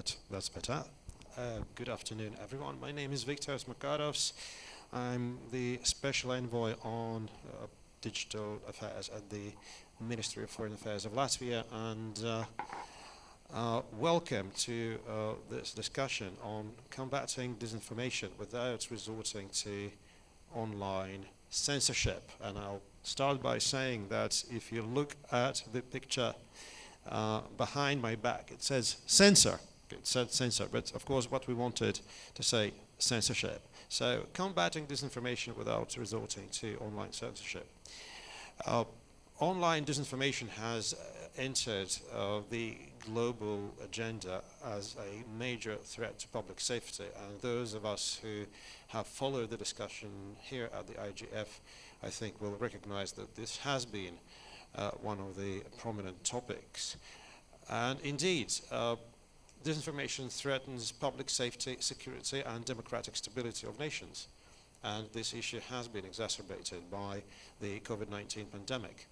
That, that's better. Uh, good afternoon, everyone. My name is Viktors Makarovs. I'm the special envoy on uh, digital affairs at the Ministry of Foreign Affairs of Latvia, and uh, uh welcome to uh, this discussion on combating disinformation without resorting to online censorship. And I'll start by saying that if you look at the picture uh, behind my back, it says censor. Censor, but of course what we wanted to say censorship. So combating disinformation without resorting to online censorship. Uh, online disinformation has uh, entered uh, the global agenda as a major threat to public safety and those of us who have followed the discussion here at the IGF I think will recognize that this has been uh, one of the prominent topics. And indeed, uh, disinformation threatens public safety, security and democratic stability of nations. And this issue has been exacerbated by the COVID-19 pandemic.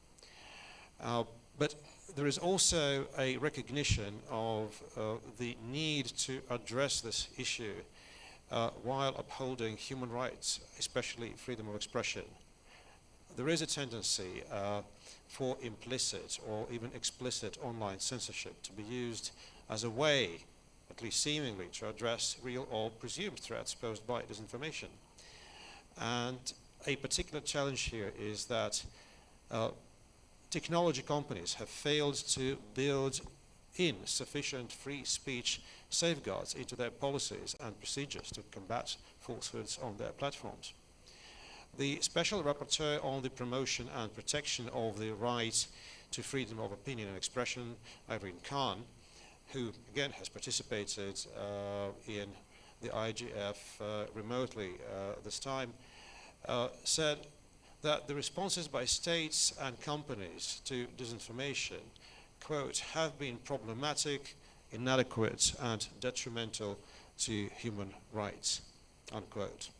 Uh, but there is also a recognition of uh, the need to address this issue uh, while upholding human rights, especially freedom of expression there is a tendency uh, for implicit or even explicit online censorship to be used as a way, at least seemingly, to address real or presumed threats posed by disinformation. And a particular challenge here is that uh, technology companies have failed to build in sufficient free speech safeguards into their policies and procedures to combat falsehoods on their platforms. The Special Rapporteur on the promotion and protection of the right to freedom of opinion and expression, Irene Khan, who again has participated uh, in the IGF uh, remotely uh, this time, said that the responses by states and companies to disinformation, quote, have been problematic, inadequate and detrimental to human rights, unquote.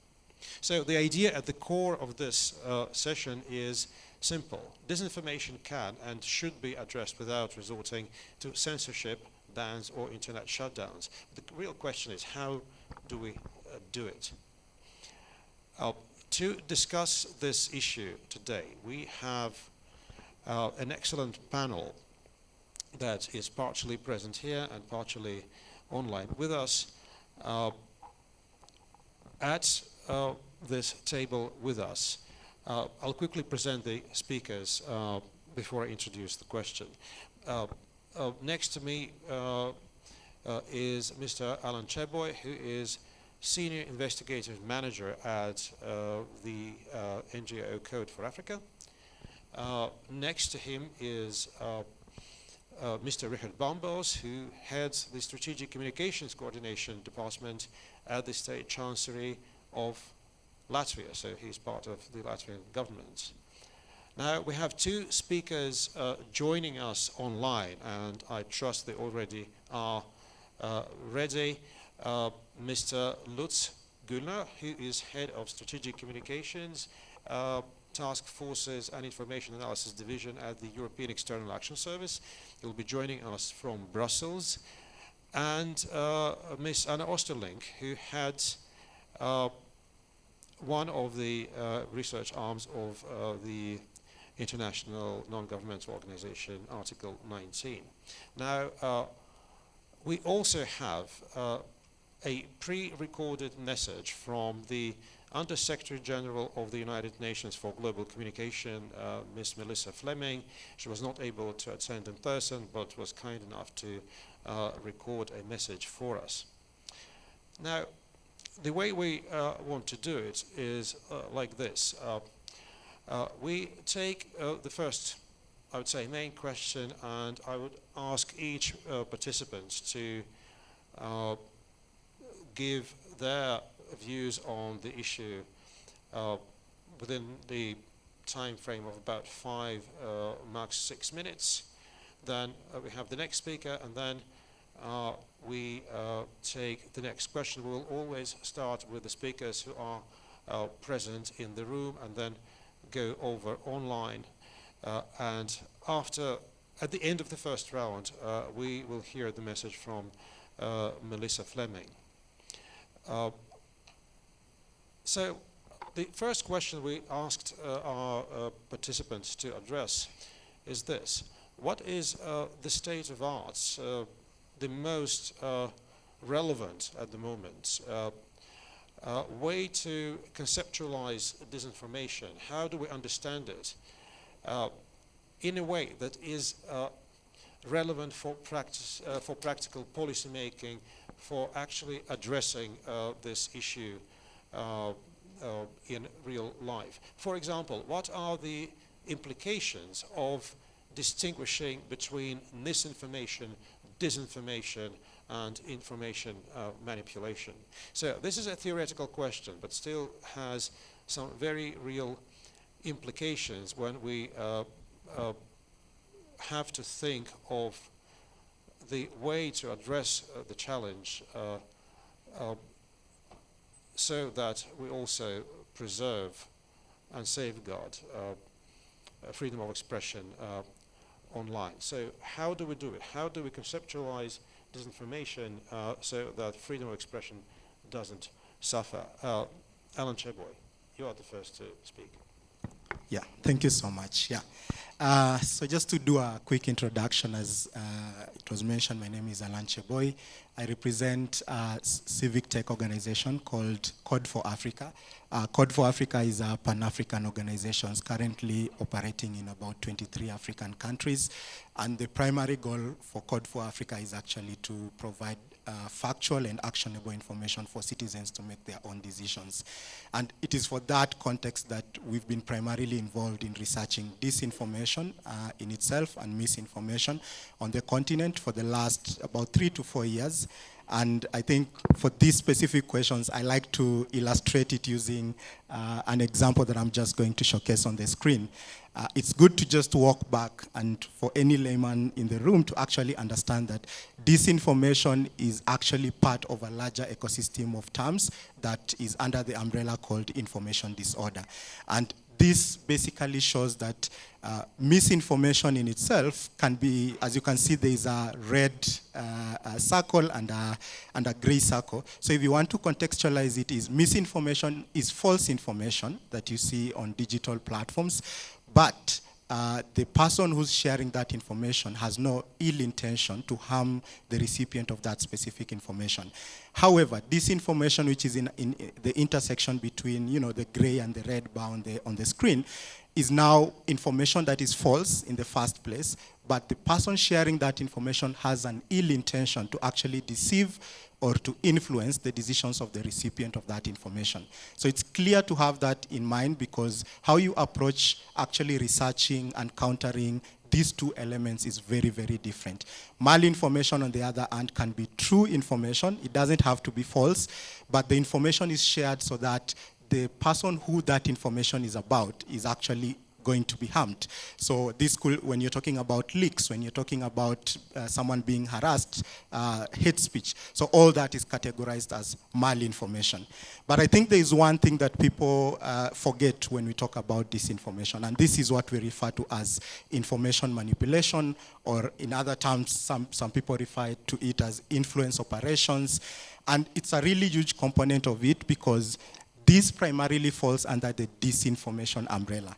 So the idea at the core of this uh, session is simple. Disinformation can and should be addressed without resorting to censorship, bans or internet shutdowns. The real question is how do we uh, do it? Uh, to discuss this issue today, we have uh, an excellent panel that is partially present here and partially online with us. Uh, at uh, this table with us. Uh, I'll quickly present the speakers before I introduce the question. Uh, uh, next to me uh, is Mr. Alan Cheboi, who is Senior Investigative Manager at the NGO Code for Africa. next to him is uh, Mr. Richard Bambals, who heads the Strategic Communications Coordination Department at the State Chancery of Latvia, so he's part of the Latvian government. Now, we have two speakers uh, joining us online, and I trust they already are uh, ready. Uh, Mr. Lutz Güllner, who is Head of Strategic Communications, uh, Task Forces and Information Analysis Division at the European External Action Service. He'll be joining us from Brussels. And uh, Ms. Anna Oosterlinck, who had uh, one of the research arms of the International Non-Governmental Organization, Article 19. Now, uh, we also have uh, a pre-recorded message from the Under-Secretary General of the United Nations for Global Communication, uh, Ms. Melissa Fleming. She was not able to attend in person, but was kind enough to uh, record a message for us. Now, the way we uh, want to do it is uh, like this. Uh, uh we take uh, the first, I would say, main question, and I would ask each uh, participant to give their views on the issue within the time frame of about five, max six minutes. Then we have the next speaker, and then uh, we uh, take the next question. We'll always start with the speakers who are uh, present in the room and then go over online. Uh, and after, at the end of the first round, uh, we will hear the message from uh, Melissa Fleming. Uh, so the first question we asked uh, our participants to address is this. What is the state of arts, the most relevant at the moment uh, way to conceptualize disinformation? How do we understand it in a way that is relevant for, practice, for practical policy making, for actually addressing this issue uh, uh, in real life. For example, what are the implications of distinguishing between misinformation, disinformation, and information uh, manipulation. So this is a theoretical question, but still has some very real implications when we uh, uh, have to think of the way to address uh, the challenge uh, uh, so that we also preserve and safeguard freedom of expression online. So how do we do it? How do we conceptualize disinformation uh, so that freedom of expression doesn't suffer? Uh, Alan Cheboi, you are the first to speak. Yeah, thank you so much. Yeah. Uh, so just to do a quick introduction, as uh, it was mentioned, my name is Alan Cheboi. I represent a civic tech organization called Code for Africa. Uh, Code for Africa is a Pan-African organization currently operating in about 23 African countries. And the primary goal for Code for Africa is actually to provide uh, factual and actionable information for citizens to make their own decisions. And it is for that context that we've been primarily involved in researching disinformation uh, in itself and misinformation on the continent for the last about three to four years. And I think for these specific questions, I like to illustrate it using uh, an example that I'm just going to showcase on the screen. Uh, it's good to just walk back and for any layman in the room to actually understand that disinformation is actually part of a larger ecosystem of terms that is under the umbrella called information disorder. And this basically shows that uh, misinformation in itself can be, as you can see, there is a red uh, a circle and a, and a gray circle. So if you want to contextualize it, is misinformation is false information that you see on digital platforms, but uh, the person who's sharing that information has no ill intention to harm the recipient of that specific information. However, disinformation which is in, in the intersection between you know, the gray and the red bar on the, on the screen is now information that is false in the first place, but the person sharing that information has an ill intention to actually deceive or to influence the decisions of the recipient of that information. So it's clear to have that in mind because how you approach actually researching and countering these two elements is very, very different. Malinformation, on the other hand, can be true information. It doesn't have to be false, but the information is shared so that the person who that information is about is actually going to be harmed. So this could, when you're talking about leaks, when you're talking about uh, someone being harassed, uh, hate speech. So all that is categorized as malinformation. But I think there is one thing that people uh, forget when we talk about disinformation, and this is what we refer to as information manipulation, or in other terms, some, some people refer to it as influence operations. And it's a really huge component of it because this primarily falls under the disinformation umbrella.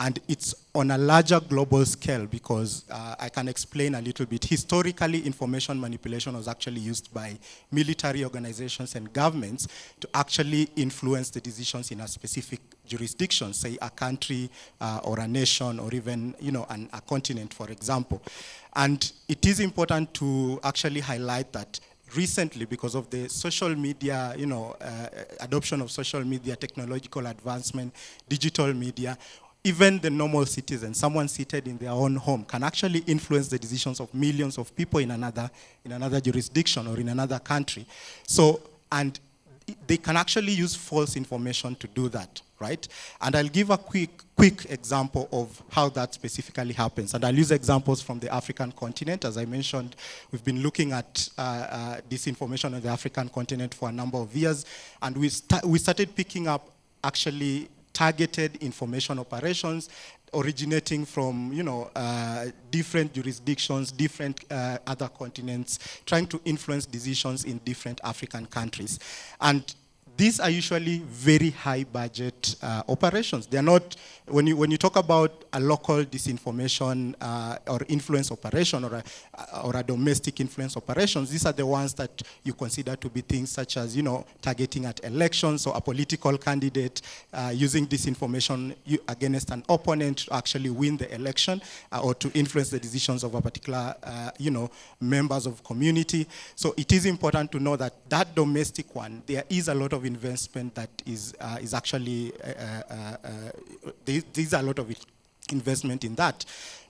And it's on a larger global scale because uh, I can explain a little bit. Historically, information manipulation was actually used by military organizations and governments to actually influence the decisions in a specific jurisdiction, say a country uh, or a nation or even you know, an, a continent, for example. And it is important to actually highlight that recently because of the social media, you know, uh, adoption of social media, technological advancement, digital media, even the normal citizen, someone seated in their own home, can actually influence the decisions of millions of people in another, in another jurisdiction or in another country. So, and they can actually use false information to do that, right? And I'll give a quick, quick example of how that specifically happens. And I'll use examples from the African continent. As I mentioned, we've been looking at uh, uh, disinformation on the African continent for a number of years. And we, sta we started picking up actually targeted information operations originating from you know uh, different jurisdictions, different uh, other continents, trying to influence decisions in different African countries, and these are usually very high budget uh, operations. They're not, when you, when you talk about a local disinformation uh, or influence operation or a, or a domestic influence operations, these are the ones that you consider to be things such as, you know, targeting at elections or a political candidate uh, using disinformation against an opponent to actually win the election uh, or to influence the decisions of a particular, uh, you know, members of community. So it is important to know that that domestic one, there is a lot of investment that is, uh, is actually, uh, uh, uh there's a lot of investment in that.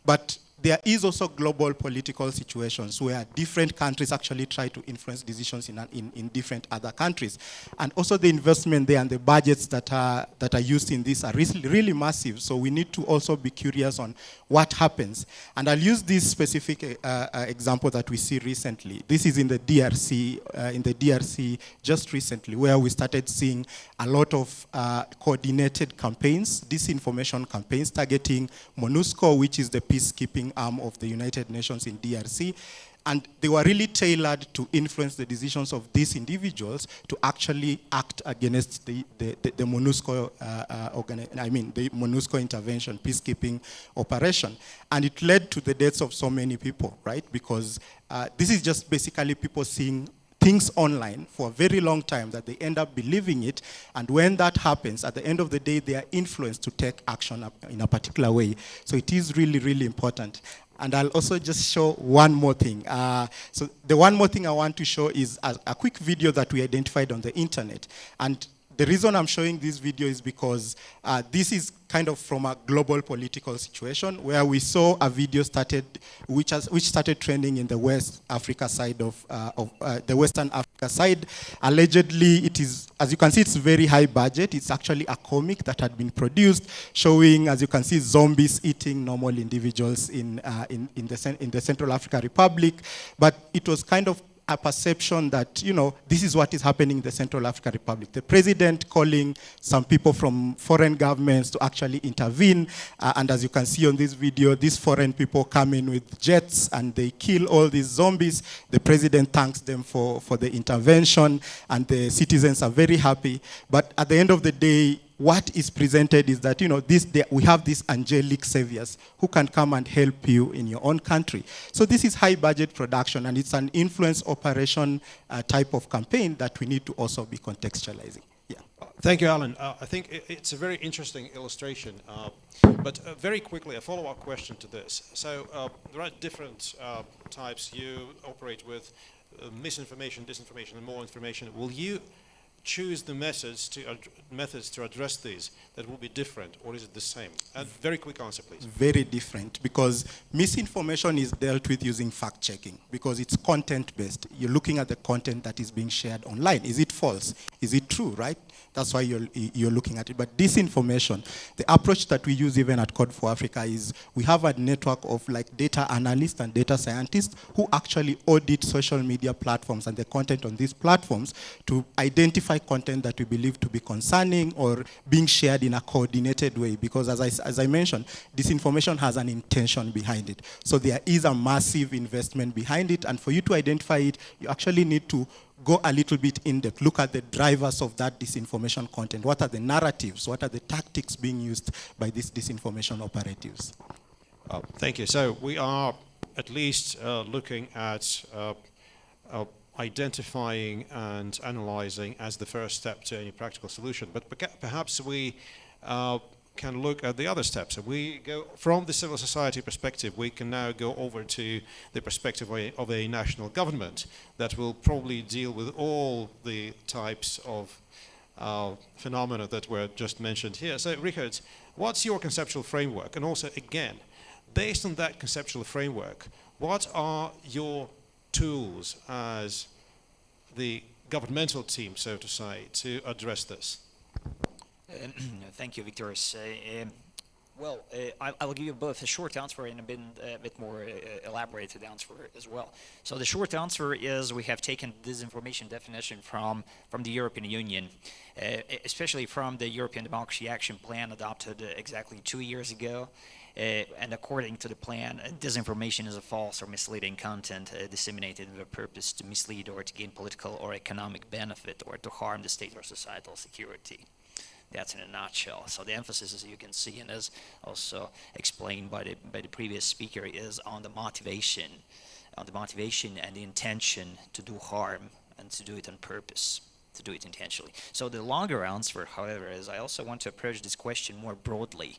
But there is also global political situations where different countries actually try to influence decisions in, in, in, different other countries. And also the investment there and the budgets that are, that are used in this are really, really massive. So we need to also be curious on what happens. And I'll use this specific uh, uh, example that we see recently. This is in the DRC, uh, in the DRC just recently, where we started seeing a lot of uh, coordinated campaigns, disinformation campaigns targeting MONUSCO, which is the peacekeeping arm of the United Nations in DRC. And they were really tailored to influence the decisions of these individuals to actually act against the, the, the, the MONUSCO, uh, uh, I mean, the MONUSCO intervention, peacekeeping operation. And it led to the deaths of so many people, right? Because uh, this is just basically people seeing things online for a very long time that they end up believing it. And when that happens, at the end of the day, they are influenced to take action in a particular way. So it is really, really important. And I'll also just show one more thing. Uh, so the one more thing I want to show is a, a quick video that we identified on the internet. And the reason I'm showing this video is because uh, this is kind of from a global political situation where we saw a video started, which, has, which started trending in the West Africa side of, uh, of uh, the Western Africa side. Allegedly, it is, as you can see, it's very high budget. It's actually a comic that had been produced showing, as you can see, zombies eating normal individuals in, uh, in, in, the, in the Central Africa Republic. But it was kind of a perception that, you know, this is what is happening in the Central African Republic. The president calling some people from foreign governments to actually intervene. Uh, and as you can see on this video, these foreign people come in with jets and they kill all these zombies. The president thanks them for, for the intervention and the citizens are very happy. But at the end of the day, what is presented is that, you know, this, we have these angelic saviors who can come and help you in your own country. So this is high budget production and it's an influence operation uh, type of campaign that we need to also be contextualizing. Thank you, Alan. Uh, I think it, it's a very interesting illustration. Uh, but uh, very quickly, a follow-up question to this. So uh, there are different uh, types you operate with, misinformation, disinformation, and malinformation. Will you choose the methods to methods to address these that will be different or is it the same? And very quick answer please. Very different because misinformation is dealt with using fact checking because it's content based you're looking at the content that is being shared online. Is it false? Is it true right? That's why you're, you're looking at it. But disinformation, the approach that we use even at Code for Africa is we have a network of like data analysts and data scientists who actually audit social media platforms and the content on these platforms to identify content that we believe to be concerning or being shared in a coordinated way. Because as I, as I mentioned, disinformation has an intention behind it. So there is a massive investment behind it. And for you to identify it, you actually need to go a little bit in depth, look at the drivers of that disinformation content. What are the narratives? What are the tactics being used by these disinformation operatives? Uh, thank you. So we are at least uh, looking at uh, uh identifying and analyzing as the first step to any practical solution. But perhaps we uh, can look at the other steps. We go from the civil society perspective, we can now go over to the perspective of a, of a national government that will probably deal with all the types of uh, phenomena that were just mentioned here. So, Richard, what's your conceptual framework? And also, again, based on that conceptual framework, what are your tools as the governmental team, so to say, to address this? thank you, Victor. Uh, um, Well, uh, I, I will give you both a short answer and a bit, a bit more uh, elaborated answer as well. So the short answer is we have taken disinformation definition from, from the European Union, uh, especially from the European Democracy Action Plan adopted uh, exactly two years ago. Uh, and according to the plan, uh, disinformation is a false or misleading content uh, disseminated with a purpose to mislead or to gain political or economic benefit or to harm the state or societal security. That's in a nutshell. So the emphasis, as you can see, and as also explained by the by the previous speaker, is on the motivation, on the motivation and the intention to do harm and to do it on purpose, to do it intentionally. So the longer answer, however, is I also want to approach this question more broadly,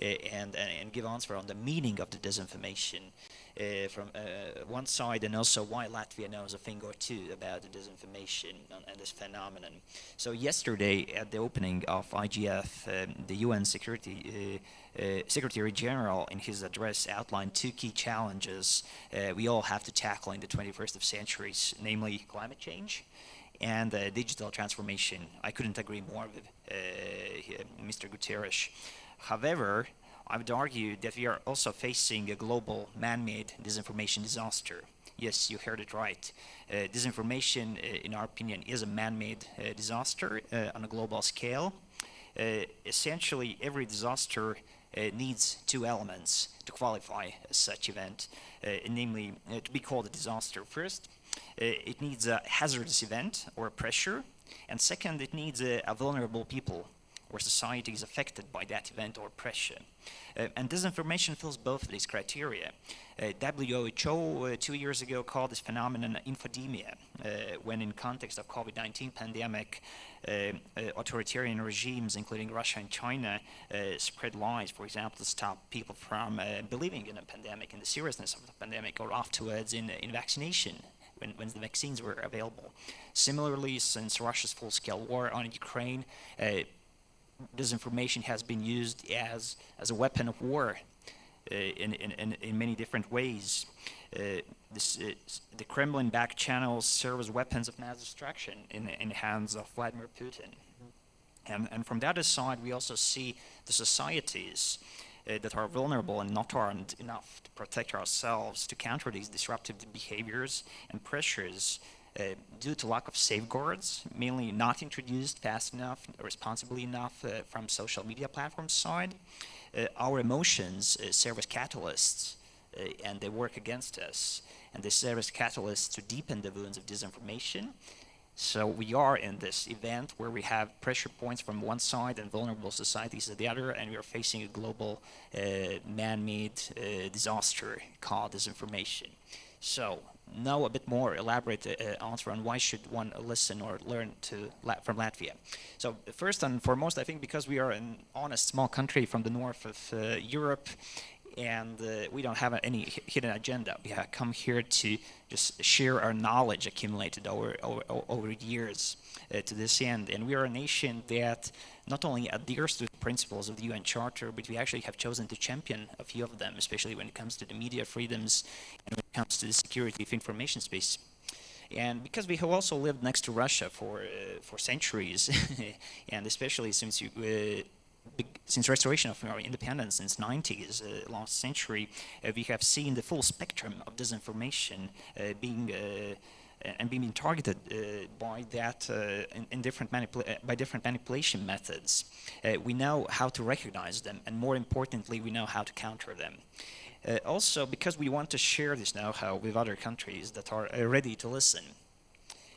uh, and, and give answer on the meaning of the disinformation. Uh, from uh, one side and also why Latvia knows a thing or two about the disinformation and, and this phenomenon. So yesterday at the opening of IGF, um, the UN Security uh, Secretary General in his address outlined two key challenges we all have to tackle in the 21st of centuries, namely climate change and uh, digital transformation. I couldn't agree more with Mr. Guterres. However, I would argue that we are also facing a global man-made disinformation disaster. Yes, you heard it right. Uh, disinformation, uh, in our opinion, is a man-made uh, disaster uh, on a global scale. Uh, essentially, every disaster uh, needs two elements to qualify such event, namely to be called a disaster. First, it needs a hazardous event or a pressure, and second, it needs a, a vulnerable people or society is affected by that event or pressure. Uh, and disinformation fills both of these criteria. Uh, WHO uh, two years ago called this phenomenon infodemia, uh, when in context of COVID-19 pandemic, uh, uh, authoritarian regimes, including Russia and China, spread lies, for example, to stop people from believing in a pandemic and the seriousness of the pandemic, or afterwards in, in vaccination when, when, the vaccines were available. Similarly, since Russia's full-scale war on Ukraine, uh, disinformation has been used as, as a weapon of war uh, in, in, in, many different ways. Uh, this, uh, the Kremlin backed channels serve as weapons of mass destruction in, in the hands of Vladimir Putin. And, and from that aside, we also see the societies uh, that are vulnerable and not armed enough to protect ourselves to counter these disruptive behaviors and pressures uh, due to lack of safeguards, mainly not introduced fast enough, responsibly enough uh, from social media platforms side. Uh, our emotions uh, serve as catalysts uh, and they work against us. And they serve as catalysts to deepen the wounds of disinformation. So we are in this event where we have pressure points from one side and vulnerable societies at the other, and we are facing a global man-made disaster called disinformation. So know a bit more elaborate uh, answer on why should one listen or learn to from Latvia. So first and foremost, I think because we are an honest small country from the north of uh, Europe, and uh, we don't have any hidden agenda. We have come here to just share our knowledge accumulated over over, over years uh, to this end. And we are a nation that not only adheres to the principles of the UN Charter, but we actually have chosen to champion a few of them, especially when it comes to the media freedoms and when it comes to the security of information space. And because we have also lived next to Russia for uh, for centuries, and especially since you, uh, since restoration of our independence since 90s, uh, last century, uh, we have seen the full spectrum of disinformation uh, being uh, and being targeted uh, by that uh, in, in, different by different manipulation methods. we know how to recognize them, and more importantly, we know how to counter them. also, because we want to share this know-how with other countries that are ready to listen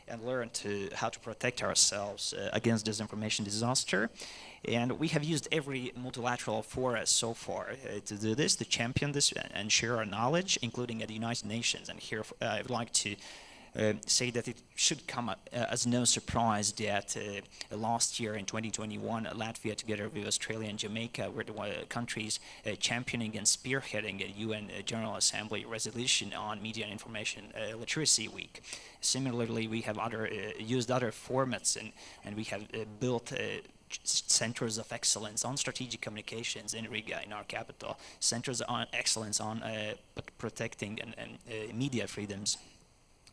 and learn to how to protect ourselves against disinformation disaster. And we have used every multilateral forum so far uh, to do this, to champion this and share our knowledge, including at the United Nations. And here uh, I would like to uh, say that it should come uh, as no surprise that uh, last year in 2021, Latvia, together with Australia and Jamaica, were the countries championing and spearheading a UN General Assembly resolution on Media and Information Literacy Week. Similarly, we have other used other formats and, and we have built centers of excellence on strategic communications in Riga, in our capital, centers on excellence on uh, protecting and, and uh, media freedoms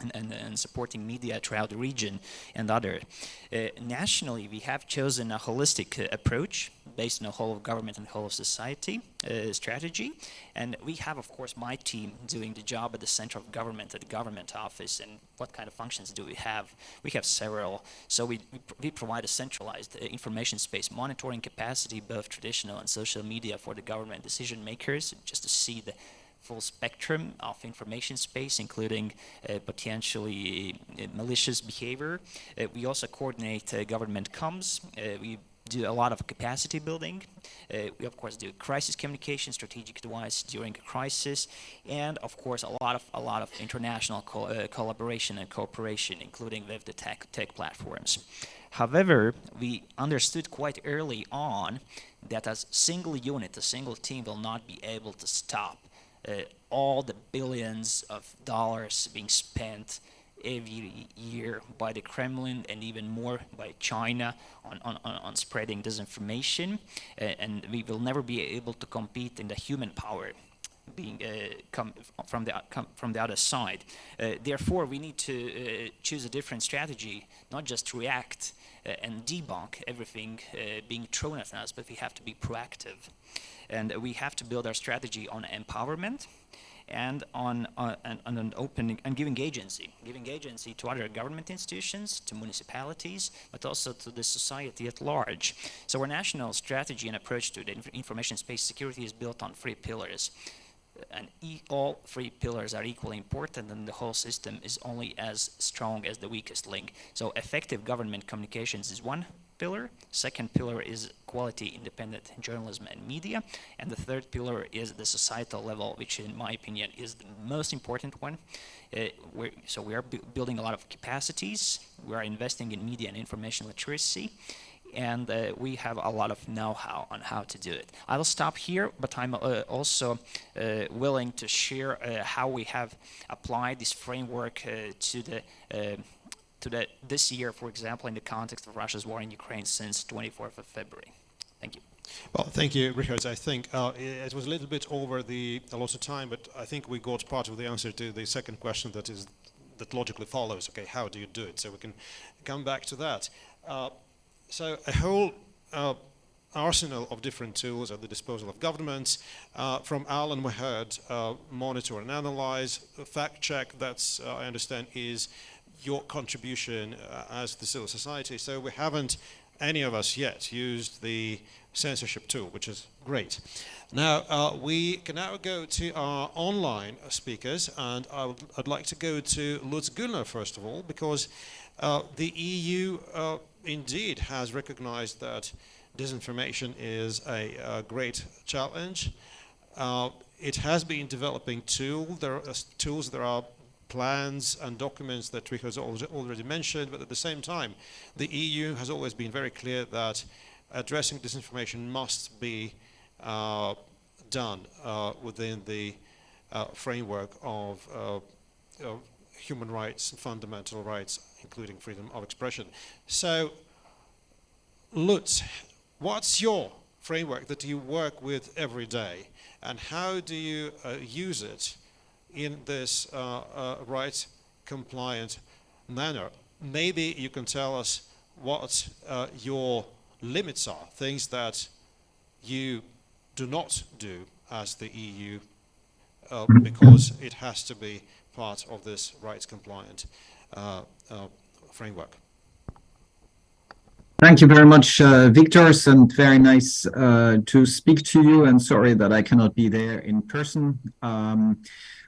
and, and, and, supporting media throughout the region and other. Uh, nationally, we have chosen a holistic uh, approach based on a whole of government and whole of society uh, strategy. And we have, of course, my team doing the job at the center of government, at the government office. And what kind of functions do we have? We have several. So we, we, we provide a centralized uh, information space monitoring capacity, both traditional and social media for the government decision makers, just to see the full spectrum of information space, including uh, potentially uh, malicious behavior. Uh, we also coordinate uh, government comms. We do a lot of capacity building. Uh, we of course do crisis communication, strategic advice during a crisis, and of course a lot of a lot of international co uh, collaboration and cooperation, including with the tech tech platforms. However, we understood quite early on that as single unit, a single team will not be able to stop all the billions of dollars being spent every year by the Kremlin and even more by China on, on, on spreading disinformation. Uh, and we will never be able to compete in the human power being uh, from the from the other side. Uh, therefore, we need to uh, choose a different strategy, not just react uh, and debunk everything uh, being thrown at us, but we have to be proactive, and we have to build our strategy on empowerment and on, uh, on, an opening and giving agency, giving agency to other government institutions, to municipalities, but also to the society at large. So our national strategy and approach to the inf information space security is built on three pillars. And e all three pillars are equally important and the whole system is only as strong as the weakest link. So effective government communications is one pillar. Second pillar is quality independent journalism and media. And the third pillar is the societal level, which in my opinion is the most important one. Uh, so we are bu building a lot of capacities. We are investing in media and information literacy. And uh, we have a lot of know-how on how to do it. I will stop here, but I'm uh, also uh, willing to share uh, how we have applied this framework uh, to the to that this year, for example, in the context of Russia's war in Ukraine since 24th of February. Thank you. Well, thank you, Richard. I think uh, it was a little bit over the allotted time, but I think we got part of the answer to the second question that is that logically follows. Okay, how do you do it? So we can come back to that. Uh, so a whole uh, arsenal of different tools at the disposal of governments. Uh, from Alan, we heard uh, monitor and analyze, fact check. That's uh, I understand is your contribution uh, as the civil society. So we haven't, any of us yet, used the censorship tool, which is great. Now, uh, we can now go to our online speakers, and I would, I'd like to go to Lutz Güllner, first of all, because uh, the EU uh, indeed has recognized that disinformation is a, a great challenge. Uh, it has been developing tool, there tools. There are plans and documents that Rick has already mentioned, but at the same time, the EU has always been very clear that addressing disinformation must be uh, done uh, within the uh, framework of, uh, of, human rights and fundamental rights, including freedom of expression. So, Lutz, what's your framework that you work with every day, and how do you uh, use it in this uh, uh, right compliant manner. Maybe you can tell us what uh, your limits are, things that you do not do as the EU uh, because it has to be part of this rights compliant uh, uh, framework. Thank you very much, uh, Victor, and very nice to speak to you. And sorry that I cannot be there in person. Um,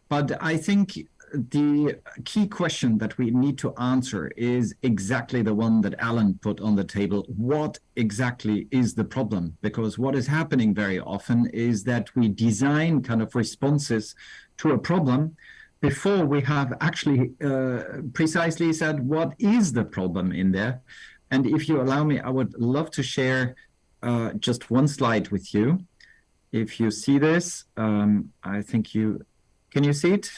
but I think the key question that we need to answer is exactly the one that Alan put on the table. What exactly is the problem? Because what is happening very often is that we design kind of responses to a problem before we have actually uh, precisely said what is the problem in there. And if you allow me, I would love to share uh, just one slide with you. If you see this, um, I think you can you see it?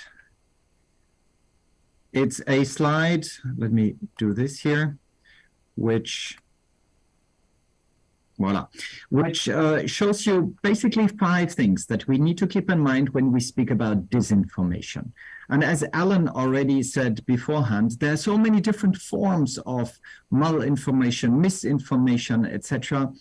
It's a slide, let me do this here, which, voila, which uh, shows you basically five things that we need to keep in mind when we speak about disinformation. And as Alan already said beforehand, there are so many different forms of malinformation, misinformation, etc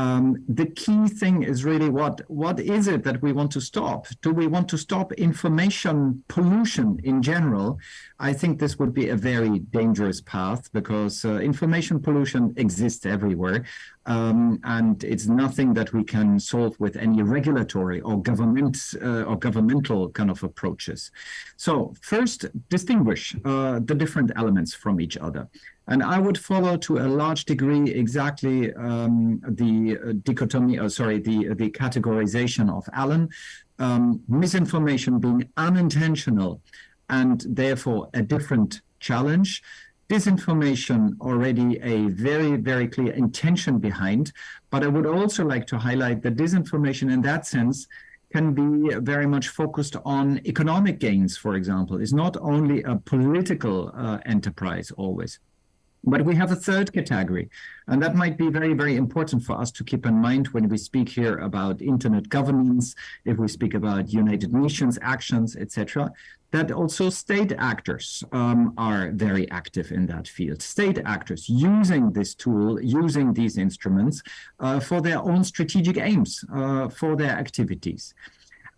um, the key thing is really what what is it that we want to stop? Do we want to stop information pollution in general? I think this would be a very dangerous path because uh, information pollution exists everywhere, um, and it's nothing that we can solve with any regulatory or government uh, or governmental kind of approaches. So first, distinguish uh, the different elements from each other. And I would follow to a large degree exactly um, the uh, dichotomy, uh, sorry, the, the categorization of Alan, um, misinformation being unintentional and therefore a different challenge. Disinformation already a very, very clear intention behind. But I would also like to highlight that disinformation in that sense can be very much focused on economic gains, for example, is not only a political uh, enterprise always. But we have a third category, and that might be very, very important for us to keep in mind when we speak here about internet governance, if we speak about United Nations actions, etc., that also state actors um, are very active in that field. State actors using this tool, using these instruments uh, for their own strategic aims, uh, for their activities.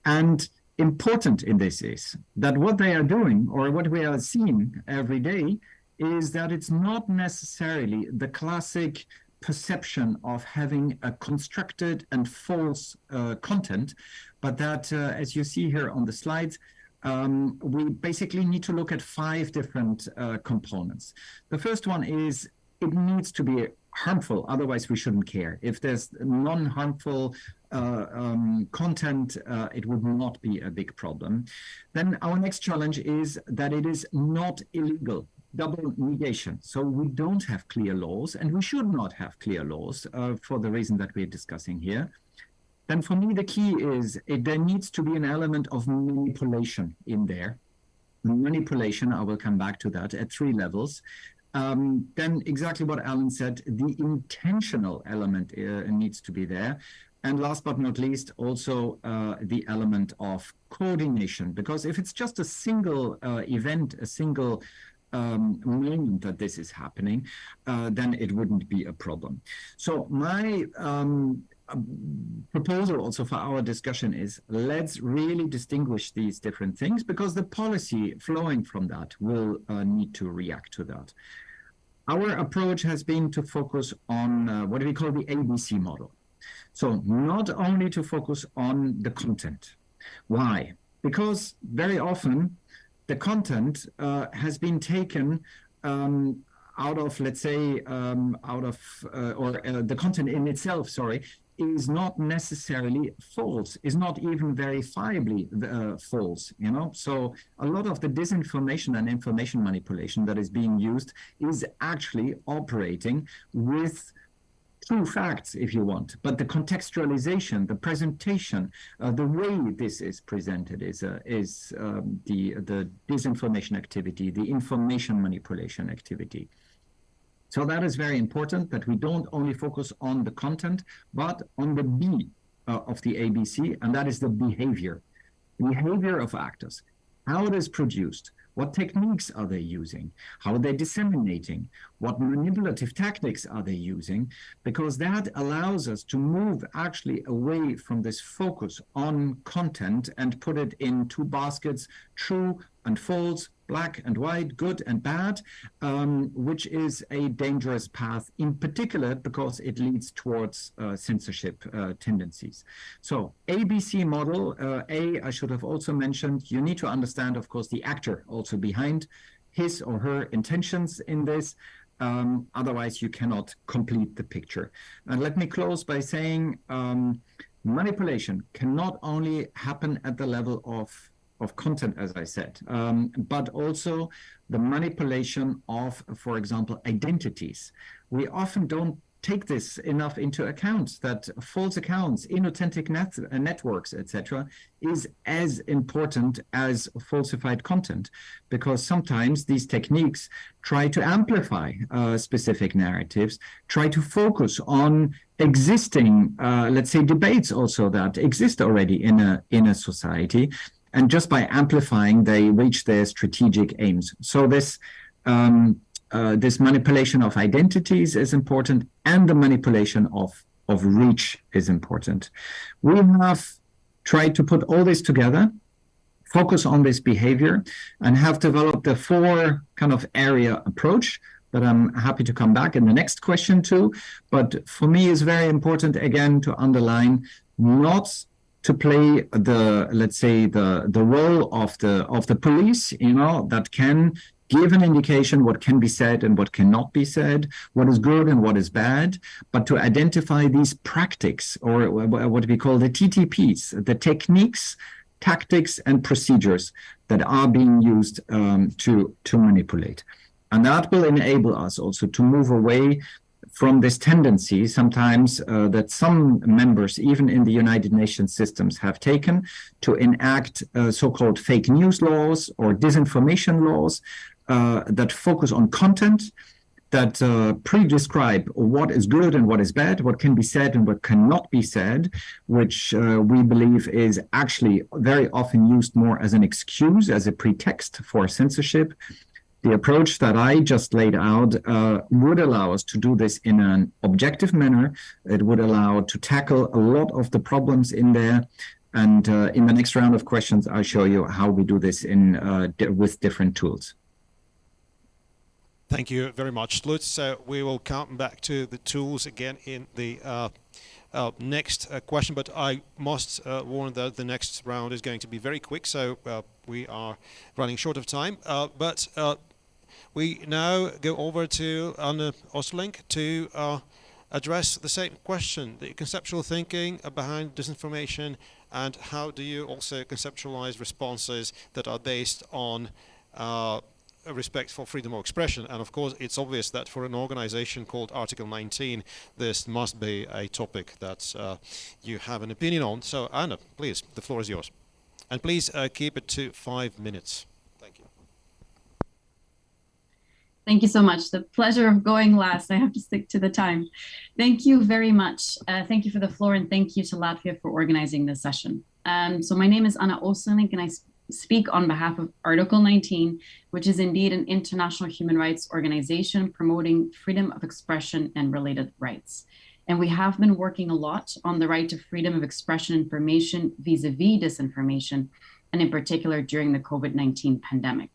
And important in this is that what they are doing or what we are seeing every day is that it's not necessarily the classic perception of having a constructed and false uh, content, but that, uh, as you see here on the slides, um, we basically need to look at five different uh, components. The first one is it needs to be harmful, otherwise we shouldn't care. If there's non-harmful uh, um, content, uh, it would not be a big problem. Then our next challenge is that it is not illegal double negation. So we don't have clear laws, and we should not have clear laws uh, for the reason that we're discussing here. Then for me, the key is it, there needs to be an element of manipulation in there. Manipulation, I will come back to that, at three levels. Um, then exactly what Alan said, the intentional element uh, needs to be there. And last but not least, also uh, the element of coordination, because if it's just a single uh, event, a single um, that this is happening, uh, then it wouldn't be a problem. So my um, proposal also for our discussion is let's really distinguish these different things because the policy flowing from that will uh, need to react to that. Our approach has been to focus on uh, what we call the ABC model. So not only to focus on the content. Why? Because very often the content uh, has been taken um, out of, let's say, um, out of, uh, or uh, the content in itself, sorry, is not necessarily false, is not even verifiably uh, false, you know? So a lot of the disinformation and information manipulation that is being used is actually operating with true facts, if you want, but the contextualization, the presentation, uh, the way this is presented is uh, is um, the the disinformation activity, the information manipulation activity. So that is very important that we don't only focus on the content, but on the B uh, of the ABC, and that is the behavior, behavior of actors, how it is produced, what techniques are they using? How are they disseminating? What manipulative tactics are they using? Because that allows us to move actually away from this focus on content and put it in two baskets, true and false, black and white, good and bad, um, which is a dangerous path in particular because it leads towards uh, censorship uh, tendencies. So ABC model, uh, A, I should have also mentioned, you need to understand, of course, the actor also behind his or her intentions in this. Um, otherwise, you cannot complete the picture. And let me close by saying um, manipulation cannot only happen at the level of of content, as I said, um, but also the manipulation of, for example, identities. We often don't take this enough into account that false accounts, inauthentic net, uh, networks, etc., is as important as falsified content, because sometimes these techniques try to amplify uh, specific narratives, try to focus on existing, uh, let's say, debates also that exist already in a in a society, and just by amplifying, they reach their strategic aims. So this um, uh, this manipulation of identities is important, and the manipulation of of reach is important. We have tried to put all this together, focus on this behavior, and have developed a four kind of area approach that I'm happy to come back in the next question to. But for me, it's very important again to underline not to play the let's say the the role of the of the police you know that can give an indication what can be said and what cannot be said, what is good and what is bad, but to identify these practices or what we call the TTPs, the techniques, tactics, and procedures that are being used um, to, to manipulate. And that will enable us also to move away from this tendency sometimes uh, that some members, even in the United Nations systems, have taken to enact uh, so-called fake news laws or disinformation laws uh, that focus on content, that uh, pre-describe what is good and what is bad, what can be said and what cannot be said, which uh, we believe is actually very often used more as an excuse, as a pretext for censorship, the approach that I just laid out uh, would allow us to do this in an objective manner. It would allow to tackle a lot of the problems in there. And uh, in the next round of questions, I'll show you how we do this in uh, with different tools. Thank you very much, Lutz. Uh, we will come back to the tools again in the uh, uh, next uh, question, but I must uh, warn that the next round is going to be very quick, so uh, we are running short of time. but we now go over to Anne Oosterlinck to uh, address the same question, the conceptual thinking behind disinformation and how do you also conceptualize responses that are based on uh, respect for freedom of expression. And of course, it's obvious that for an organization called Article 19, this must be a topic that uh, you have an opinion on. So Anna, please, the floor is yours. And please uh, keep it to five minutes. Thank you so much. The pleasure of going last. I have to stick to the time. Thank you very much. Uh, thank you for the floor and thank you to Latvia for organizing this session. Um, so my name is Anna Oosterlinck and I speak on behalf of Article 19, which is indeed an international human rights organization promoting freedom of expression and related rights. And we have been working a lot on the right to freedom of expression information vis-a-vis -vis disinformation, and in particular during the COVID-19 pandemic.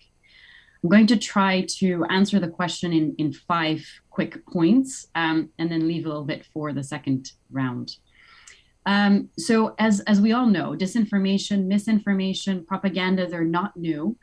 I'm going to try to answer the question in, in five quick points um, and then leave a little bit for the second round. Um, so as, as we all know, disinformation, misinformation, propaganda, they're not new.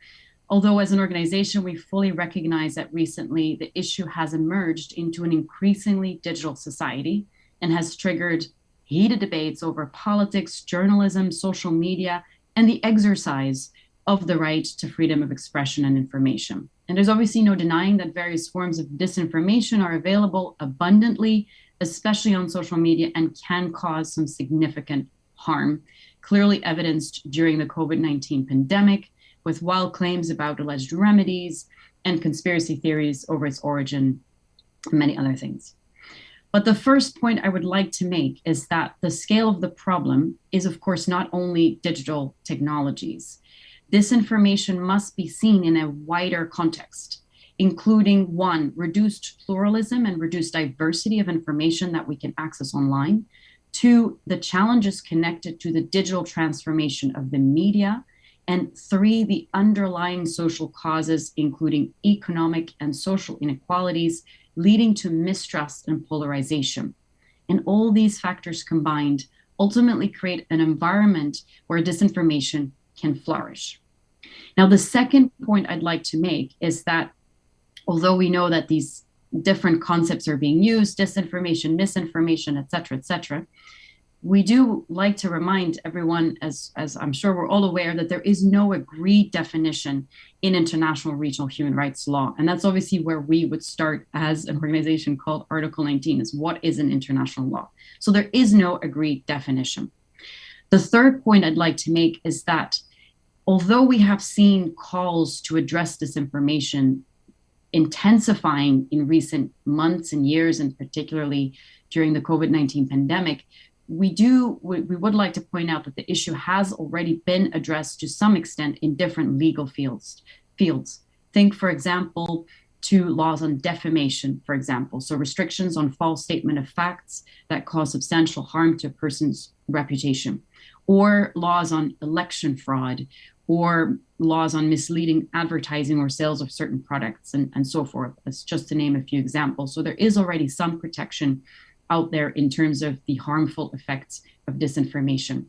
Although as an organization, we fully recognize that recently the issue has emerged into an increasingly digital society and has triggered heated debates over politics, journalism, social media, and the exercise of the right to freedom of expression and information. And there's obviously no denying that various forms of disinformation are available abundantly, especially on social media, and can cause some significant harm, clearly evidenced during the COVID-19 pandemic, with wild claims about alleged remedies and conspiracy theories over its origin, and many other things. But the first point I would like to make is that the scale of the problem is, of course, not only digital technologies. This information must be seen in a wider context, including one, reduced pluralism and reduced diversity of information that we can access online. Two, the challenges connected to the digital transformation of the media. And three, the underlying social causes, including economic and social inequalities, leading to mistrust and polarization. And all these factors combined ultimately create an environment where disinformation can flourish. Now, the second point I'd like to make is that although we know that these different concepts are being used, disinformation, misinformation, et cetera, et cetera, we do like to remind everyone, as, as I'm sure we're all aware, that there is no agreed definition in international regional human rights law. And that's obviously where we would start as an organization called Article 19 is what is an international law? So there is no agreed definition. The third point I'd like to make is that although we have seen calls to address disinformation intensifying in recent months and years, and particularly during the COVID-19 pandemic, we do we, we would like to point out that the issue has already been addressed to some extent in different legal fields fields. Think for example to laws on defamation for example. So restrictions on false statement of facts that cause substantial harm to a person's reputation or laws on election fraud or laws on misleading advertising or sales of certain products and, and so forth. That's just to name a few examples. So there is already some protection out there in terms of the harmful effects of disinformation.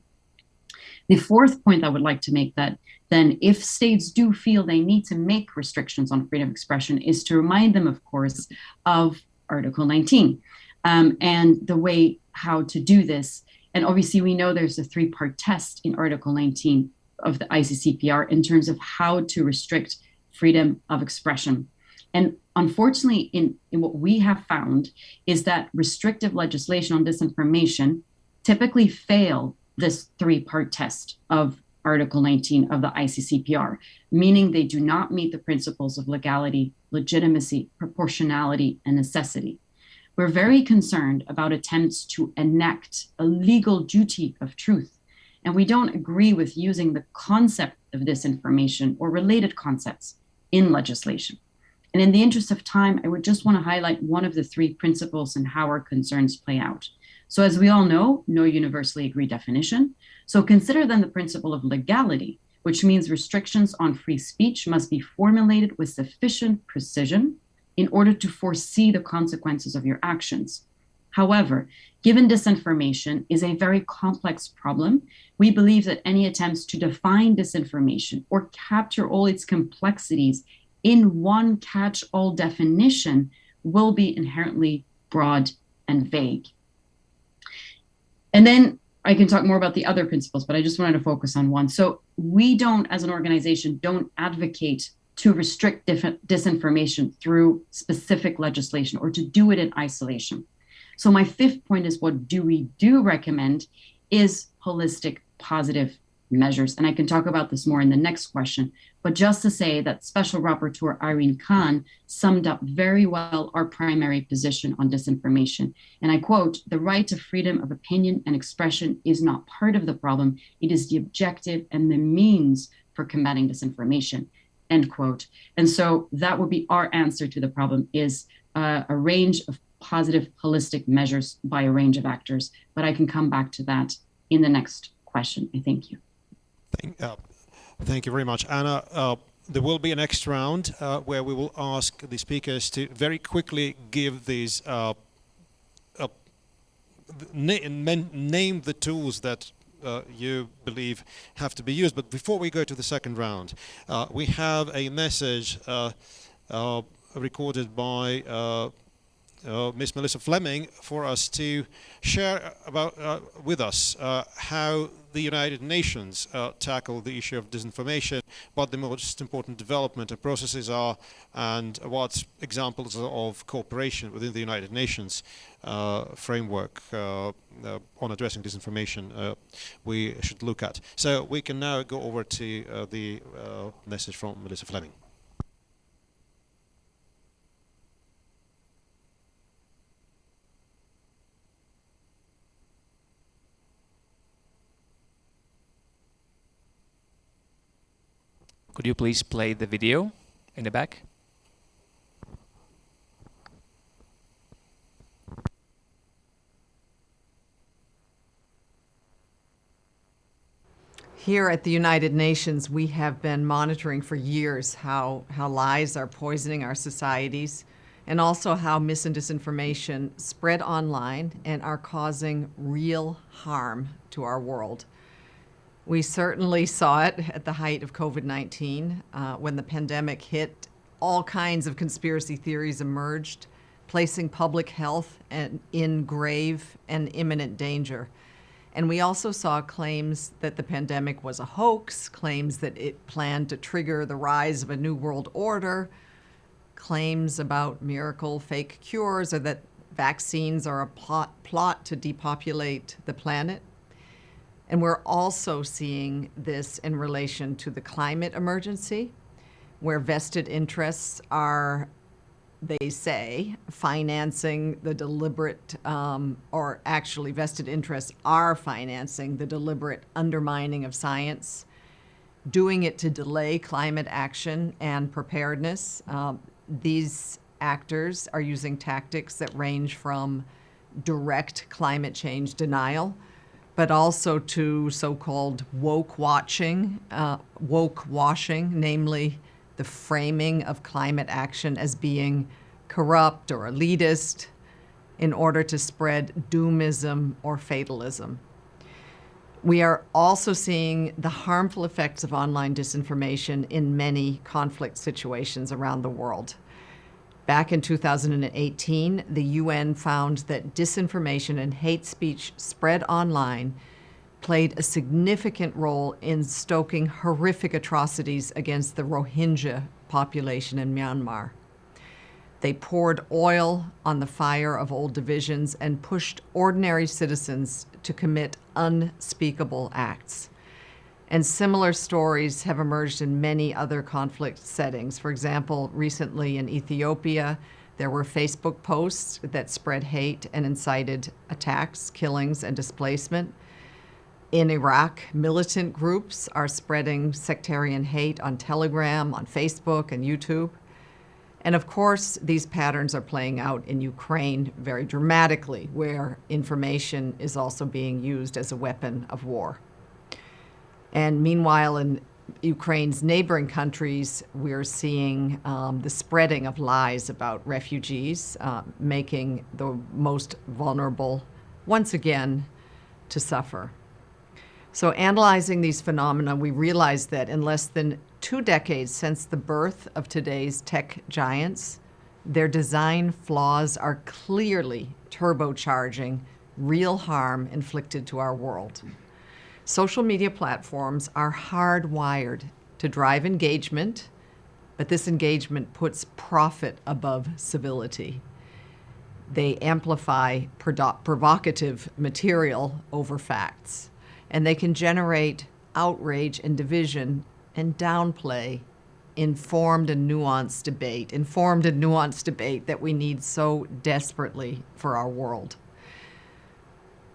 The fourth point I would like to make that then if states do feel they need to make restrictions on freedom of expression is to remind them, of course, of Article 19 um, and the way how to do this. And obviously we know there's a three-part test in Article 19 of the ICCPR in terms of how to restrict freedom of expression. And unfortunately, in, in what we have found is that restrictive legislation on disinformation typically fail this three-part test of Article 19 of the ICCPR, meaning they do not meet the principles of legality, legitimacy, proportionality, and necessity. We're very concerned about attempts to enact a legal duty of truth and we don't agree with using the concept of disinformation or related concepts in legislation. And in the interest of time, I would just want to highlight one of the three principles and how our concerns play out. So as we all know, no universally agreed definition. So consider then the principle of legality, which means restrictions on free speech must be formulated with sufficient precision in order to foresee the consequences of your actions. However, given disinformation is a very complex problem, we believe that any attempts to define disinformation or capture all its complexities in one catch-all definition will be inherently broad and vague. And then I can talk more about the other principles, but I just wanted to focus on one. So we don't, as an organization, don't advocate to restrict disinformation through specific legislation or to do it in isolation. So my fifth point is what do we do recommend is holistic positive measures. And I can talk about this more in the next question. But just to say that Special Rapporteur Irene Khan summed up very well our primary position on disinformation. And I quote, the right to freedom of opinion and expression is not part of the problem. It is the objective and the means for combating disinformation, end quote. And so that would be our answer to the problem is uh, a range of positive holistic measures by a range of actors. But I can come back to that in the next question. I thank you. Thank, uh, thank you very much, Anna. Uh, there will be a next round uh, where we will ask the speakers to very quickly give these uh, uh, name the tools that uh, you believe have to be used. But before we go to the second round, uh, we have a message uh, uh recorded by uh, Miss Melissa Fleming for us to share about uh, with us uh, how the United Nations uh, tackle the issue of disinformation, what the most important development and processes are, and what examples of cooperation within the United Nations uh, framework uh, on addressing disinformation we should look at. So we can now go over to the message from Melissa Fleming. Could you please play the video in the back? Here at the United Nations, we have been monitoring for years how, how lies are poisoning our societies and also how mis and disinformation spread online and are causing real harm to our world. We certainly saw it at the height of COVID-19 uh, when the pandemic hit. All kinds of conspiracy theories emerged, placing public health in grave and imminent danger. And we also saw claims that the pandemic was a hoax, claims that it planned to trigger the rise of a new world order, claims about miracle fake cures or that vaccines are a plot, plot to depopulate the planet. And we're also seeing this in relation to the climate emergency, where vested interests are they say, financing the deliberate, um, or actually vested interests are financing the deliberate undermining of science, doing it to delay climate action and preparedness. Um, these actors are using tactics that range from direct climate change denial, but also to so-called woke watching, uh, woke washing, namely the framing of climate action as being corrupt or elitist in order to spread doomism or fatalism. We are also seeing the harmful effects of online disinformation in many conflict situations around the world. Back in 2018, the UN found that disinformation and hate speech spread online played a significant role in stoking horrific atrocities against the Rohingya population in Myanmar. They poured oil on the fire of old divisions and pushed ordinary citizens to commit unspeakable acts. And similar stories have emerged in many other conflict settings. For example, recently in Ethiopia, there were Facebook posts that spread hate and incited attacks, killings, and displacement. In Iraq, militant groups are spreading sectarian hate on Telegram, on Facebook, and YouTube. And of course, these patterns are playing out in Ukraine very dramatically, where information is also being used as a weapon of war. And meanwhile, in Ukraine's neighboring countries, we're seeing um, the spreading of lies about refugees, uh, making the most vulnerable once again to suffer. So, analyzing these phenomena, we realize that in less than two decades since the birth of today's tech giants, their design flaws are clearly turbocharging real harm inflicted to our world. Social media platforms are hardwired to drive engagement, but this engagement puts profit above civility. They amplify provocative material over facts, and they can generate outrage and division and downplay informed and nuanced debate, informed and nuanced debate that we need so desperately for our world.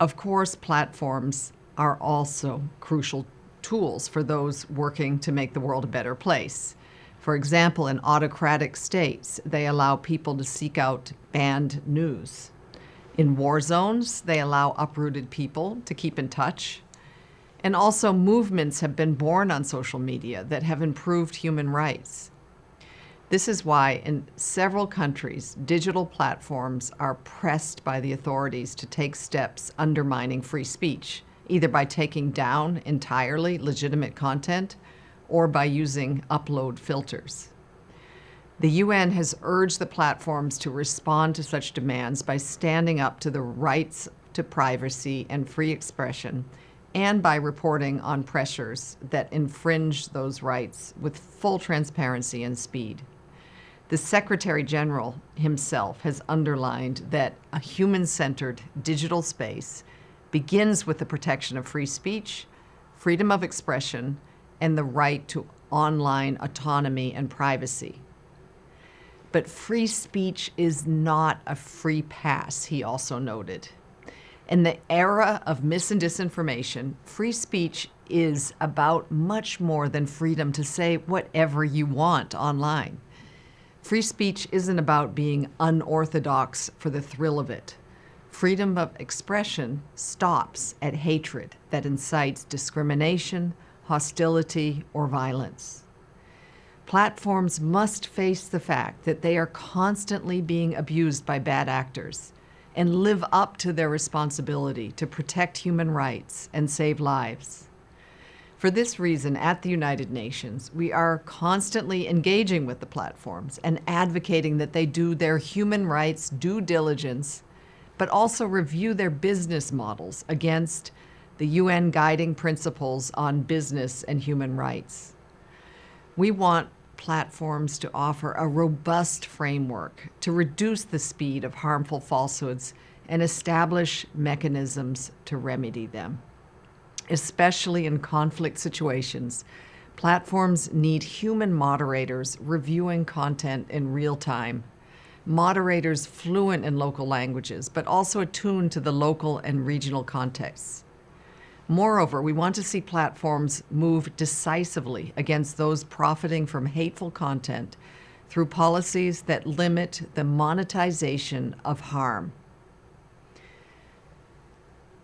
Of course, platforms are also crucial tools for those working to make the world a better place. For example, in autocratic states, they allow people to seek out banned news. In war zones, they allow uprooted people to keep in touch. And also, movements have been born on social media that have improved human rights. This is why, in several countries, digital platforms are pressed by the authorities to take steps undermining free speech either by taking down entirely legitimate content or by using upload filters. The UN has urged the platforms to respond to such demands by standing up to the rights to privacy and free expression and by reporting on pressures that infringe those rights with full transparency and speed. The Secretary General himself has underlined that a human-centered digital space begins with the protection of free speech, freedom of expression, and the right to online autonomy and privacy. But free speech is not a free pass, he also noted. In the era of mis and disinformation, free speech is about much more than freedom to say whatever you want online. Free speech isn't about being unorthodox for the thrill of it freedom of expression stops at hatred that incites discrimination, hostility, or violence. Platforms must face the fact that they are constantly being abused by bad actors and live up to their responsibility to protect human rights and save lives. For this reason, at the United Nations, we are constantly engaging with the platforms and advocating that they do their human rights due diligence but also review their business models against the UN guiding principles on business and human rights. We want platforms to offer a robust framework to reduce the speed of harmful falsehoods and establish mechanisms to remedy them. Especially in conflict situations, platforms need human moderators reviewing content in real time moderators fluent in local languages, but also attuned to the local and regional contexts. Moreover, we want to see platforms move decisively against those profiting from hateful content through policies that limit the monetization of harm.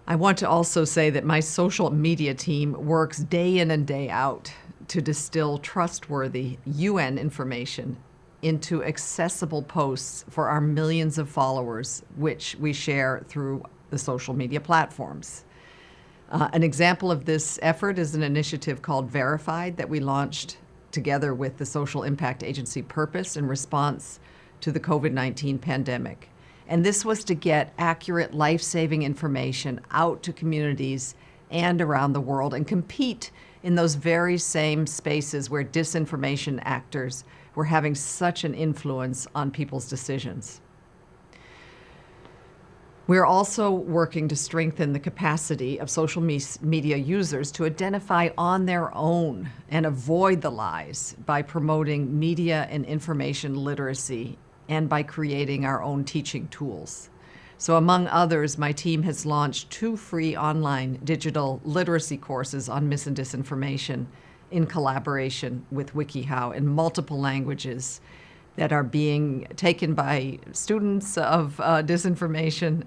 I want to also say that my social media team works day in and day out to distill trustworthy UN information into accessible posts for our millions of followers, which we share through the social media platforms. Uh, an example of this effort is an initiative called Verified that we launched together with the Social Impact Agency Purpose in response to the COVID 19 pandemic. And this was to get accurate life saving information out to communities and around the world and compete in those very same spaces where disinformation actors were having such an influence on people's decisions. We're also working to strengthen the capacity of social me media users to identify on their own and avoid the lies by promoting media and information literacy and by creating our own teaching tools. So among others, my team has launched two free online digital literacy courses on mis and disinformation in collaboration with WikiHow in multiple languages that are being taken by students of uh, disinformation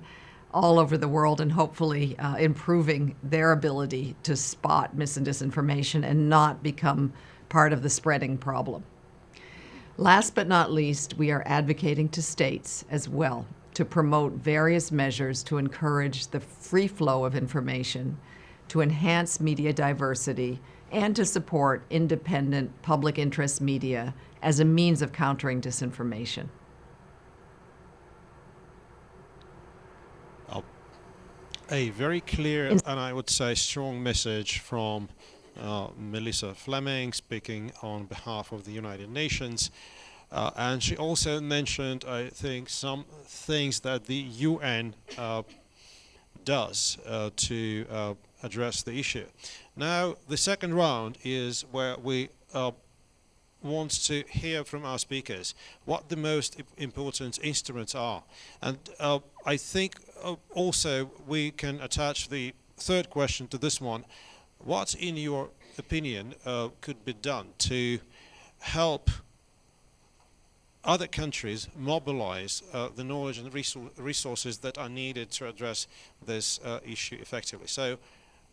all over the world and hopefully uh, improving their ability to spot mis and disinformation and not become part of the spreading problem. Last but not least, we are advocating to states as well to promote various measures to encourage the free flow of information, to enhance media diversity, and to support independent public interest media as a means of countering disinformation. A very clear and I would say strong message from uh, Melissa Fleming speaking on behalf of the United Nations. Uh, and she also mentioned, I think, some things that the UN uh, does uh, to uh, address the issue. Now, the second round is where we uh, want to hear from our speakers what the most important instruments are. And uh, I think uh, also we can attach the third question to this one. What, in your opinion, uh, could be done to help other countries mobilize uh, the knowledge and resources that are needed to address this uh, issue effectively? So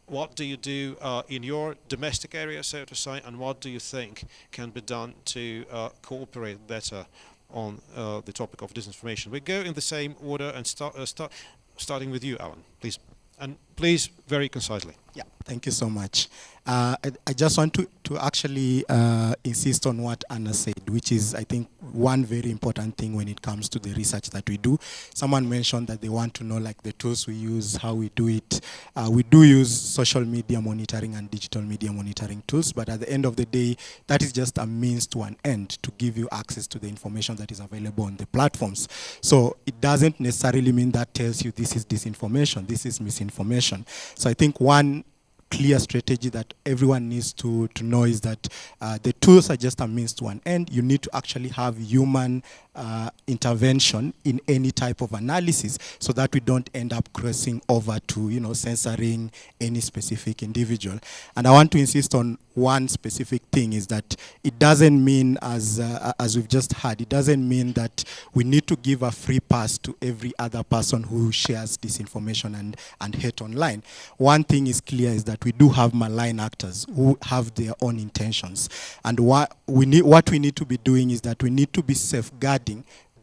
what do you do uh, in your domestic area, so to say, and what do you think can be done to uh, cooperate better on uh, the topic of disinformation? We go in the same order and start, uh, start starting with you, Alan, please. And please, very concisely. Yeah, thank you so much. Uh, I, I, just want to, to actually uh, insist on what Anna said, which is, I think, one very important thing when it comes to the research that we do. Someone mentioned that they want to know like the tools we use, how we do it. Uh, we do use social media monitoring and digital media monitoring tools, but at the end of the day, that is just a means to an end to give you access to the information that is available on the platforms. So it doesn't necessarily mean that tells you this is disinformation, this is misinformation. So I think one clear strategy that everyone needs to, to know is that uh, the tools are just a means to an end. You need to actually have human uh, intervention in any type of analysis so that we don't end up crossing over to, you know, censoring any specific individual. And I want to insist on one specific thing is that it doesn't mean, as, uh, as we've just heard, it doesn't mean that we need to give a free pass to every other person who shares disinformation and, and hate online. One thing is clear is that we do have malign actors who have their own intentions. And what we need, what we need to be doing is that we need to be safeguarding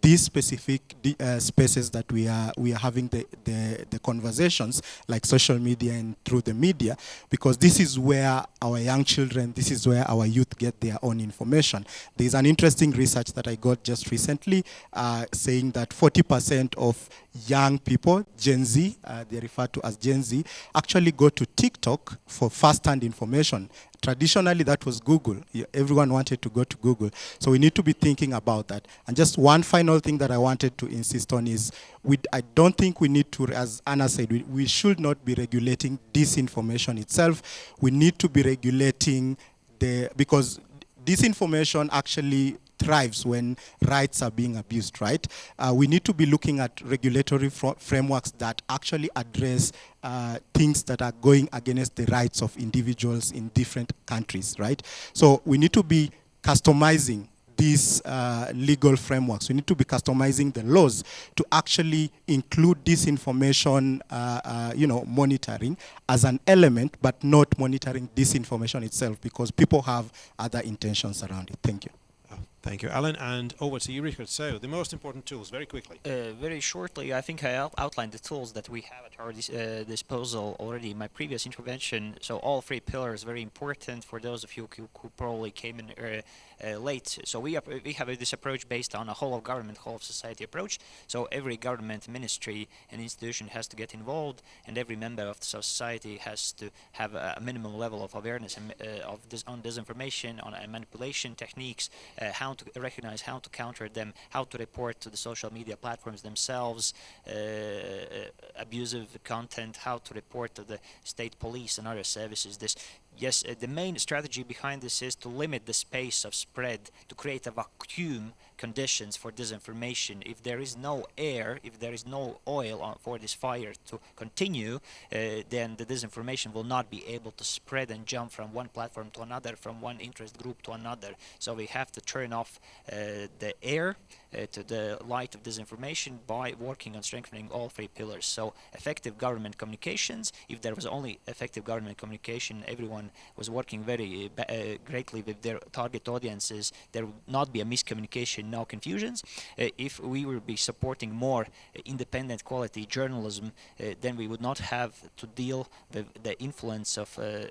these specific uh, spaces that we are we are having the, the, the conversations like social media and through the media because this is where our young children this is where our youth get their own information. There's an interesting research that I got just recently uh, saying that 40% of young people Gen Z uh, they refer to as Gen Z actually go to TikTok for first-hand information traditionally that was Google. Everyone wanted to go to Google. So we need to be thinking about that. And just one final thing that I wanted to insist on is we, I don't think we need to, as Anna said, we, we should not be regulating disinformation itself. We need to be regulating the, because disinformation actually thrives when rights are being abused, right? Uh, we need to be looking at regulatory fr- frameworks that actually address uh, things that are going against the rights of individuals in different countries, right? So we need to be customizing these uh, legal frameworks. We need to be customizing the laws to actually include this information, uh, uh, you know, monitoring as an element, but not monitoring this information itself because people have other intentions around it. Thank you. Thank you, Alan. And over to you, Richard. So, the most important tools, very quickly. Uh, very shortly, I think I out- outlined the tools that we have at our dis- uh, disposal already in my previous intervention. So all three pillars very important for those of you who, who probably came in uh, late. So we we have uh, this approach based on a whole of government, whole of society approach. So every government ministry and institution has to get involved, and every member of the society has to have a, minimum level of awareness and, uh, of this on disinformation, on uh, manipulation techniques, uh, how to recognize, how to counter them, how to report to the social media platforms themselves uh, uh, abusive content, how to report to the state police and other services. This yes, uh, the main strategy behind this is to limit the space of spread, to create a vacuum conditions for disinformation. If there is no air, if there is no oil on, for this fire to continue, uh, then the disinformation will not be able to spread and jump from one platform to another, from one interest group to another. So we have to turn off uh, the air to the light of disinformation by working on strengthening all three pillars. So effective government communications. If there was only effective government communication, everyone was working very uh, uh, greatly with their target audiences. There would not be a miscommunication, no confusions. Uh, if we would be supporting more uh, independent quality journalism, uh, then we would not have to deal with the influence of uh,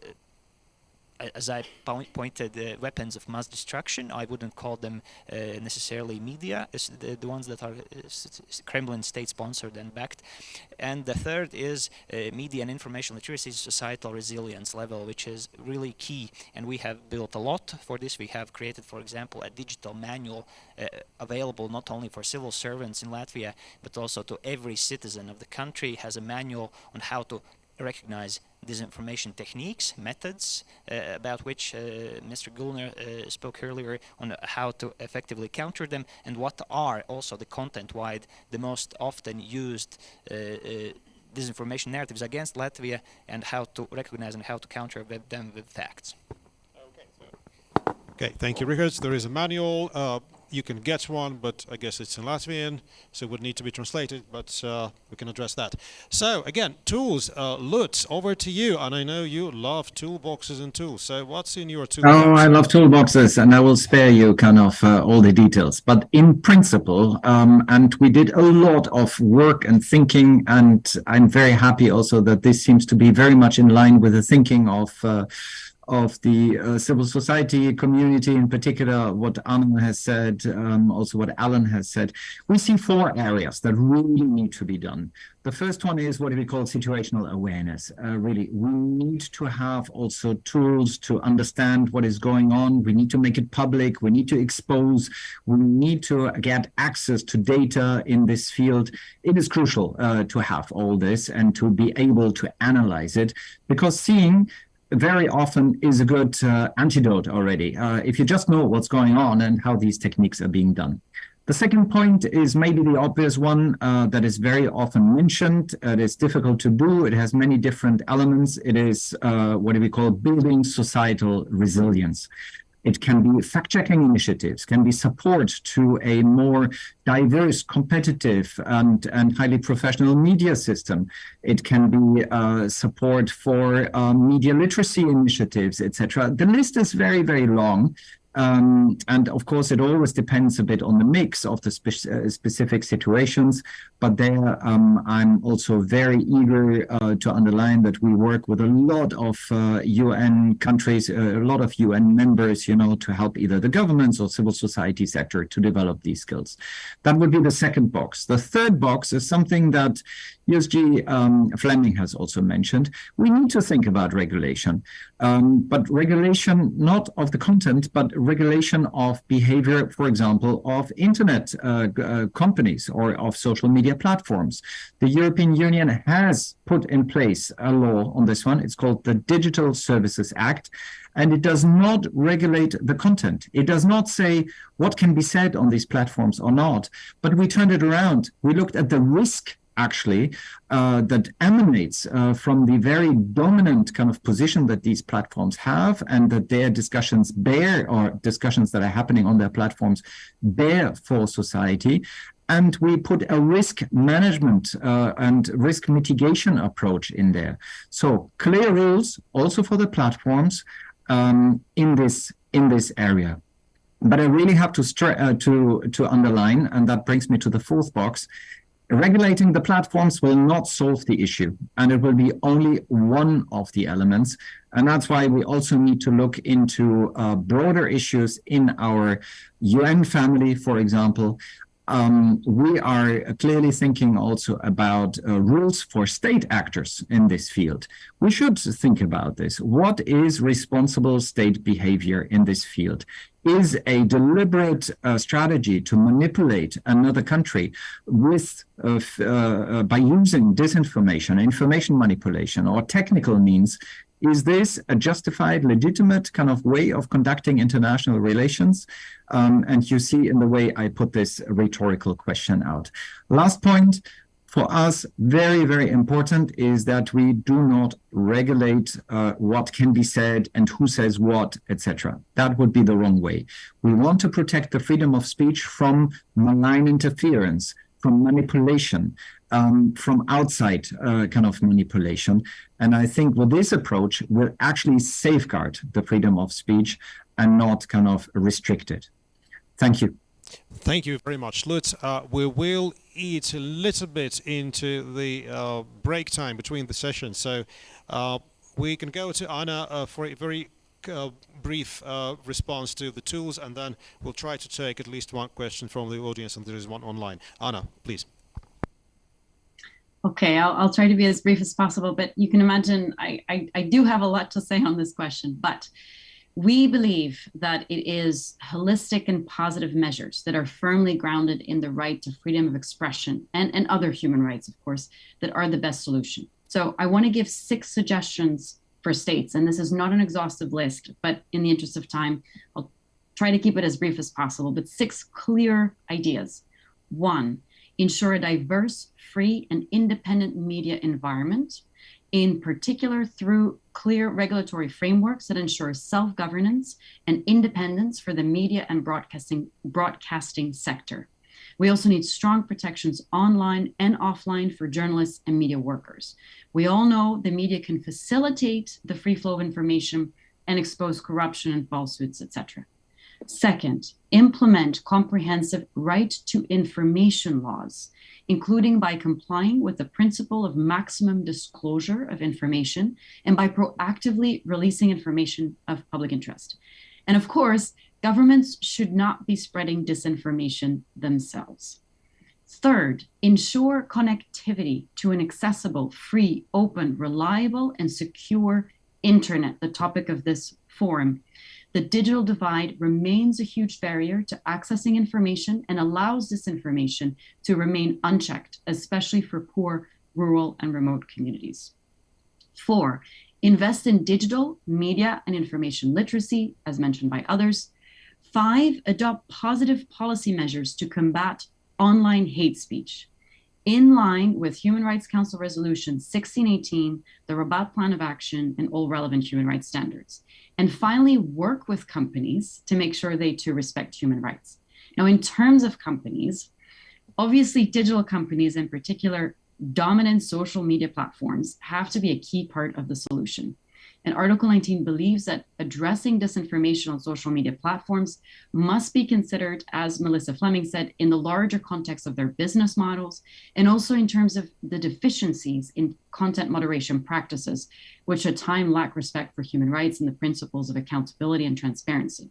as I point, pointed, uh, weapons of mass destruction. I wouldn't call them uh, necessarily media, the, the ones that are uh, Kremlin state-sponsored and backed. And the third is uh, media and information literacy, societal resilience level, which is really key. And we have built a lot for this. We have created, for example, a digital manual uh, available not only for civil servants in Latvia, but also to every citizen of the country. Has a manual on how to recognize disinformation techniques, methods, uh, about which uh, Mr. Güllner uh, spoke earlier on how to effectively counter them, and what are also the content-wide, the most often used uh, uh, disinformation narratives against Latvia, and how to recognize and how to counter with them with facts. Okay, thank you, Richard. There is a manual. Uh, you can get one, but I guess it's in Latvian, so it would need to be translated, but uh, we can address that. So, again, tools. Uh, Lutz, over to you. And I know you love toolboxes and tools. So, what's in your toolbox? Oh, I love toolboxes, and I will spare you kind of uh, all the details. But in principle, um, and we did a lot of work and thinking, and I'm very happy also that this seems to be very much in line with the thinking of. Of the uh, civil society community, in particular, what Anna has said, um, also what Alan has said, we see four areas that really need to be done. The first one is what we call situational awareness. Uh, really, we need to have also tools to understand what is going on. We need to make it public. We need to expose. We need to get access to data in this field. It is crucial uh, to have all this and to be able to analyze it because seeing very often is a good uh, antidote already uh, if you just know what's going on and how these techniques are being done. The second point is maybe the obvious one uh, that is very often mentioned. It is difficult to do. It has many different elements. It is uh, what do we call building societal resilience. It can be fact-checking initiatives, can be support to a more diverse, competitive, and, and highly professional media system. It can be uh, support for um, media literacy initiatives, etc. The list is very, very long. Um, and of course, it always depends a bit on the mix of the spe- uh, specific situations. But there, um, I'm also very eager uh, to underline that we work with a lot of uh, UN countries, uh, a lot of UN members, you know, to help either the governments or civil society sector to develop these skills. That would be the second box. The third box is something that USG um, Fleming has also mentioned. We need to think about regulation, um, but regulation not of the content, but regulation of behavior, for example, of internet uh, uh, companies or of social media platforms. The European Union has put in place a law on this one. It's called the Digital Services Act, and it does not regulate the content. It does not say what can be said on these platforms or not, but we turned it around. We looked at the risk actually uh, that emanates uh, from the very dominant kind of position that these platforms have and that their discussions bear or discussions that are happening on their platforms bear for society. And we put a risk management uh, and risk mitigation approach in there. So clear rules also for the platforms um, in this in this area. But I really have to uh, to to underline, and that brings me to the fourth box, regulating the platforms will not solve the issue, and it will be only one of the elements. And that's why we also need to look into uh, broader issues in our UN family, for example. Um, we are clearly thinking also about uh, rules for state actors in this field. We should think about this. What is responsible state behavior in this field? Is a deliberate uh, strategy to manipulate another country with uh, uh, by using disinformation, information manipulation, or technical means. Is this a justified, legitimate kind of way of conducting international relations? Um, and you see in the way I put this rhetorical question out. Last point, for us, very, very important is that we do not regulate uh, what can be said and who says what, etc. That would be the wrong way. We want to protect the freedom of speech from malign interference, from manipulation, um, from outside uh, kind of manipulation. And I think with this approach, we'll actually safeguard the freedom of speech and not kind of restrict it. Thank you. Thank you very much, Lutz. Uh, we will eat a little bit into the uh, break time between the sessions, so uh, we can go to Anna uh, for a very uh, brief uh, response to the tools, and then we'll try to take at least one question from the audience, and there is one online. Anna, please. Okay, I'll, I'll try to be as brief as possible, but you can imagine I, I, I do have a lot to say on this question, but we believe that it is holistic and positive measures that are firmly grounded in the right to freedom of expression and, and other human rights, of course, that are the best solution. So I want to give six suggestions for states, and this is not an exhaustive list, but in the interest of time, I'll try to keep it as brief as possible, but six clear ideas. One, ensure a diverse, free, and independent media environment in particular through clear regulatory frameworks that ensure self-governance and independence for the media and broadcasting, broadcasting sector. We also need strong protections online and offline for journalists and media workers. We all know the media can facilitate the free flow of information and expose corruption and falsehoods, etc. Second, implement comprehensive right to information laws including by complying with the principle of maximum disclosure of information and by proactively releasing information of public interest. And of course, governments should not be spreading disinformation themselves. Third, ensure connectivity to an accessible, free, open, reliable, and secure internet, the topic of this forum, the digital divide remains a huge barrier to accessing information and allows disinformation to remain unchecked, especially for poor, rural, and remote communities. Four, invest in digital, media, and information literacy, as mentioned by others. Five, adopt positive policy measures to combat online hate speech. In line with Human Rights Council Resolution 1618, the Rabat Plan of Action, and all relevant human rights standards and finally work with companies to make sure they too respect human rights. Now, in terms of companies, obviously digital companies in particular, dominant social media platforms have to be a key part of the solution. And Article 19 believes that addressing disinformation on social media platforms must be considered, as Melissa Fleming said, in the larger context of their business models, and also in terms of the deficiencies in content moderation practices, which at times lack respect for human rights and the principles of accountability and transparency.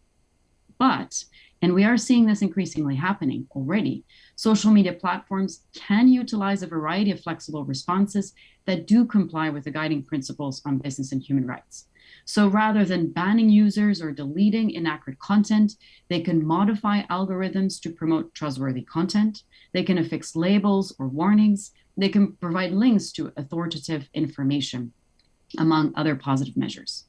But, and we are seeing this increasingly happening already, social media platforms can utilize a variety of flexible responses that do comply with the guiding principles on business and human rights. So rather than banning users or deleting inaccurate content, they can modify algorithms to promote trustworthy content. They can affix labels or warnings. They can provide links to authoritative information, among other positive measures.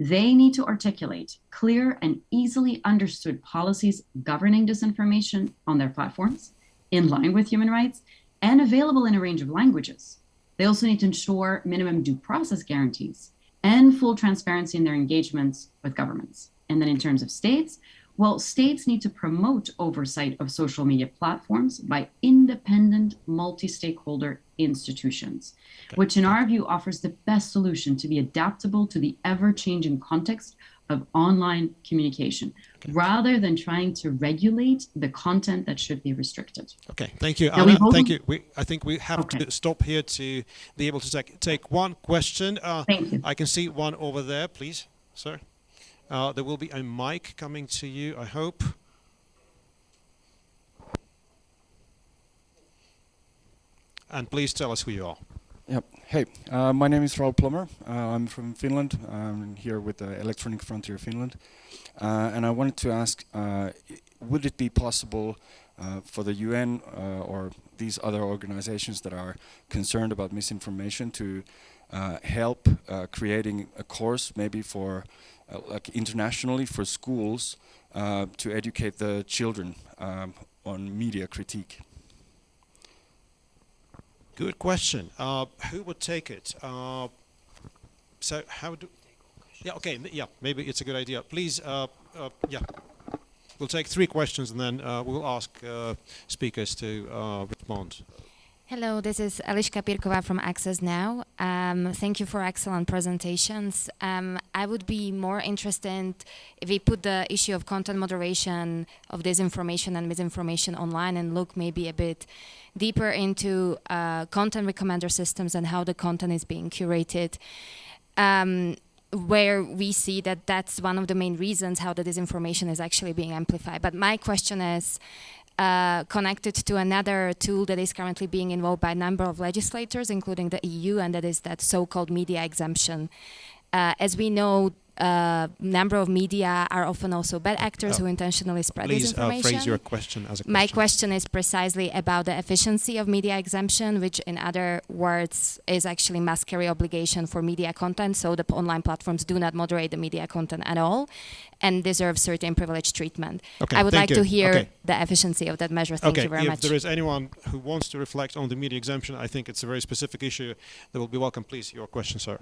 They need to articulate clear and easily understood policies governing disinformation on their platforms in line with human rights and available in a range of languages. They also need to ensure minimum due process guarantees and full transparency in their engagements with governments. And then in terms of states, well, states need to promote oversight of social media platforms by independent multi stakeholder institutions, which, in our view, offers the best solution to be adaptable to the ever changing context of online communication rather than trying to regulate the content that should be restricted. Okay, thank you, Anna. Thank you. We, I think we have Okay. to stop here to be able to take, take one question. Uh, Thank you. I can see one over there, please, sir. Uh, there will be a mic coming to you, I hope. And please tell us who you are. Yep. Hey, uh, my name is Raul Plummer. Uh, I'm from Finland. I'm here with the Electronic Frontier Finland. Uh, and I wanted to ask, uh, would it be possible uh, for the UN uh, or these other organizations that are concerned about misinformation to uh, help uh, creating a course maybe for uh, like internationally for schools uh, to educate the children um, on media critique? Good question. Uh, who would take it? Uh, so how do? Yeah. Okay. Yeah. Maybe it's a good idea. Please. Uh, uh, yeah. We'll take three questions and then uh, we'll ask uh, speakers to uh, respond. Hello, this is Eliška Pirkova from Access Now. Um, thank you for excellent presentations. Um, I would be more interested if we put the issue of content moderation of disinformation and misinformation online and look maybe a bit deeper into uh, content recommender systems and how the content is being curated. Um, where we see that that's one of the main reasons how the disinformation is actually being amplified. But my question is, uh, connected to another tool that is currently being involved by a number of legislators, including the EU, and that is that so-called media exemption. Uh, as we know, a number of media are often also bad actors Uh, who intentionally spread Please uh, disinformation. phrase your question as a question. My question is precisely about the efficiency of media exemption, which, in other words, is actually must carry obligation for media content. So the online platforms do not moderate the media content at all, and deserve certain privileged treatment. Okay, I would like to hear Okay. the efficiency of that measure. Thank okay. you very if much. If there is anyone who wants to reflect on the media exemption, I think it's a very specific issue. They will be welcome. Please, your question, sir.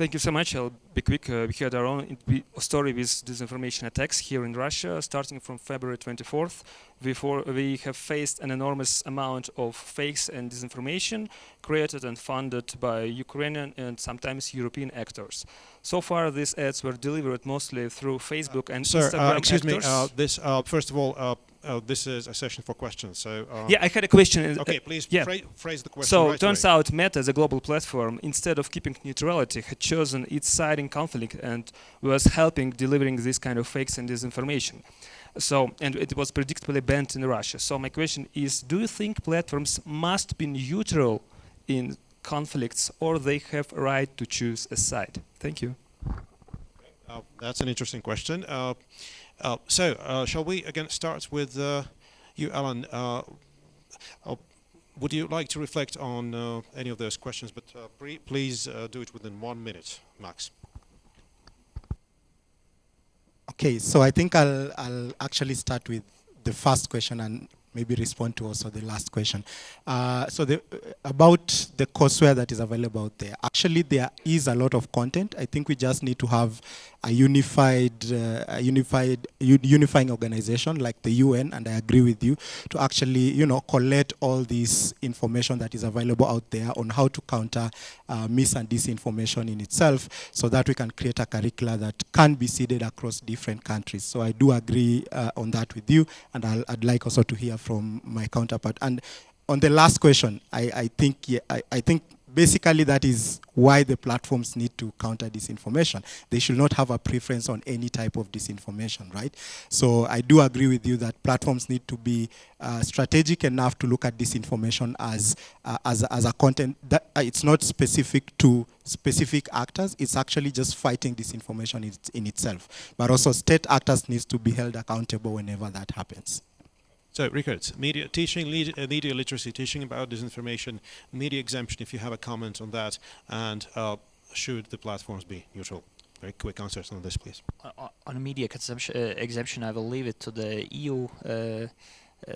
Thank you so much. I'll be quick. Uh, we had our own story with disinformation attacks here in Russia, starting from February 24th. Before we have faced an enormous amount of fakes and disinformation created and funded by Ukrainian and sometimes European actors. So far, these ads were delivered mostly through Facebook and Sir, Instagram uh, excuse me. Uh, this, uh, first of all, uh, uh, this is a session for questions. So. Uh, yeah, I had a question. uh, Okay, please yeah. phrase the question. So right turns away. out Meta, as a global platform, instead of keeping neutrality, had chosen its side in conflict and was helping delivering this kind of fakes and disinformation. So, and it was predictably banned in Russia. So my question is, do you think platforms must be neutral in conflicts or they have a right to choose a side? Thank you. Uh, that's an interesting question. Uh, uh, so, uh, shall we again start with uh, you, Alan? Uh, uh, would you like to reflect on uh, any of those questions? But please do it within one minute, max. Okay, so I think I'll, I'll actually start with the first question and maybe respond to also the last question. Uh, so the, about the courseware that is available out there, actually there is a lot of content. I think we just need to have a unified, uh, a unified, unifying organization like the UN, and I agree with you, to actually, you know, collect all this information that is available out there on how to counter uh, mis and disinformation in itself, so that we can create a curricula that can be seeded across different countries. So I do agree uh, on that with you, and I'll, I'd like also to hear from my counterpart. And on the last question, I, I think yeah, I, I think basically that is why the platforms need to counter disinformation. They should not have a preference on any type of disinformation, right? So I do agree with you that platforms need to be uh, strategic enough to look at disinformation as uh, as as a content that uh, it's not specific to specific actors. It's actually just fighting disinformation in, in itself. But also, state actors needs to be held accountable whenever that happens. So, Richard, media teaching, lead, uh, media literacy, teaching about disinformation, media exemption. If you have a comment on that, and uh, should the platforms be neutral? Very quick answers on this, please. Uh, on a media uh, exemption, I will leave it to the EU uh, uh,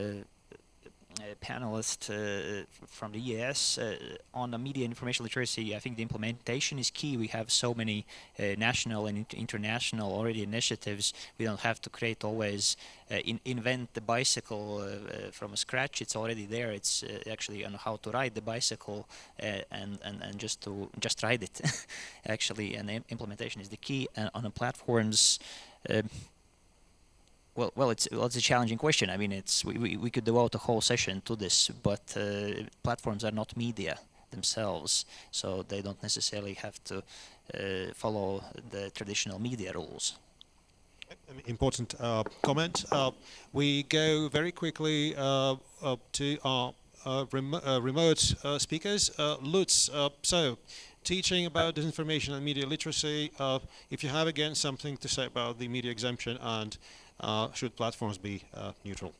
panelist uh, from the EAS uh, on the media information literacy. I think the implementation is key. We have so many uh, national and international already initiatives. We don't have to create always uh, in invent the bicycle uh, uh, from scratch. It's already there. It's actually on how to ride the bicycle and, and and just to just ride it. actually, and implementation is the key. And on the platforms. Um, Well, well, it's well, it's a challenging question. I mean, it's we, we, we could devote a whole session to this, but uh, platforms are not media themselves, so they don't necessarily have to uh, follow the traditional media rules. Important uh, comment. Uh, we go very quickly uh, to our uh, rem remote speakers. Lutz, so teaching about disinformation and media literacy. if you have again something to say about the media exemption and uh, should platforms be uh, neutral?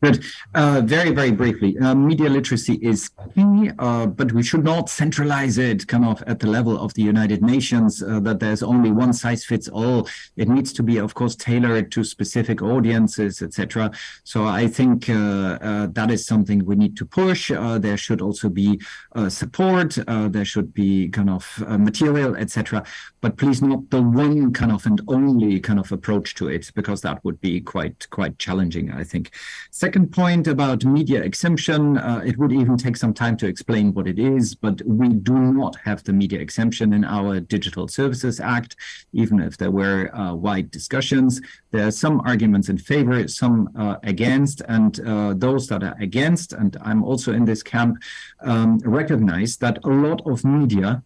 Good. Uh, very, very briefly, uh, media literacy is key, uh, but we should not centralize it kind of at the level of the United Nations, uh, that there's only one size fits all. It needs to be, of course, tailored to specific audiences, etc. So I think uh, uh, that is something we need to push. there should also be support. there should be kind of material, etc. But please not the one kind of and only kind of approach to it, because that would be quite, quite challenging, I think. Second point about media exemption, uh, it would even take some time to explain what it is, but we do not have the media exemption in our Digital Services Act, even if there were uh, wide discussions. There are some arguments in favor, some uh, against, and uh, those that are against, and I'm also in this camp, um, recognize that a lot of media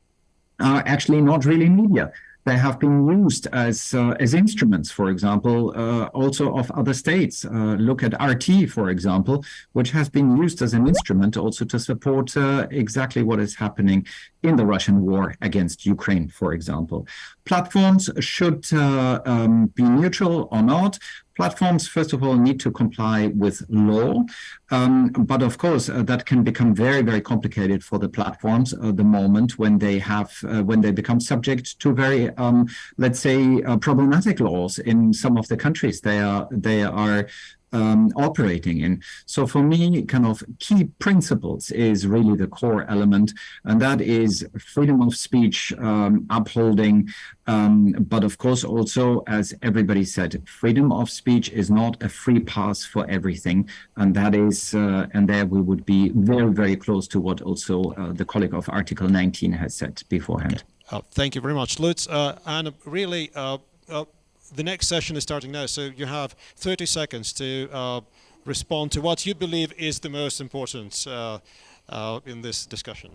are actually not really media they have been used as uh, as instruments, for example, uh, also of other states. Uh, look at RT, for example, which has been used as an instrument also to support uh, exactly what is happening in the Russian war against Ukraine, for example. Platforms should uh, um, be neutral or not. Platforms, first of all, need to comply with law. Um, but of course, uh, that can become very, very complicated for the platforms uh, the moment when they have, uh, when they become subject to very, um, let's say, uh, problematic laws in some of the countries they are, they are um, operating in. So for me, kind of key principles is really the core element, and that is freedom of speech um, upholding. Um, but of course, also, as everybody said, freedom of speech is not a free pass for everything. And that is, uh, and there we would be very, very close to what also uh, the colleague of Article 19 has said beforehand. Uh, thank you very much, Lutz. Uh, and really, uh, uh, the next session is starting now, so you have 30 seconds to uh, respond to what you believe is the most important uh, uh, in this discussion.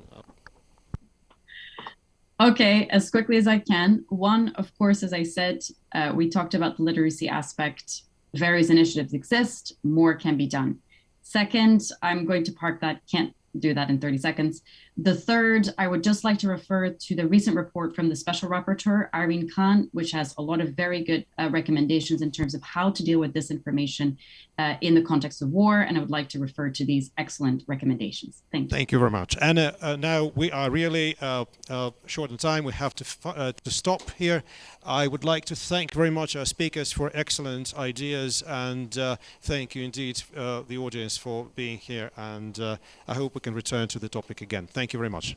Okay, as quickly as I can. One, of course, as I said, uh, we talked about the literacy aspect. Various initiatives exist, more can be done. Second, I'm going to park that, can't do that in 30 seconds. The third, I would just like to refer to the recent report from the Special Rapporteur, Irene Khan, which has a lot of very good uh, recommendations in terms of how to deal with disinformation uh, in the context of war. And I would like to refer to these excellent recommendations. Thank you. Thank you very much. And uh, now we are really uh, uh, short in time. We have to, uh, to stop here. I would like to thank very much our speakers for excellent ideas and thank you indeed the audience for being here. And I hope we can return to the topic again. Thank you very much.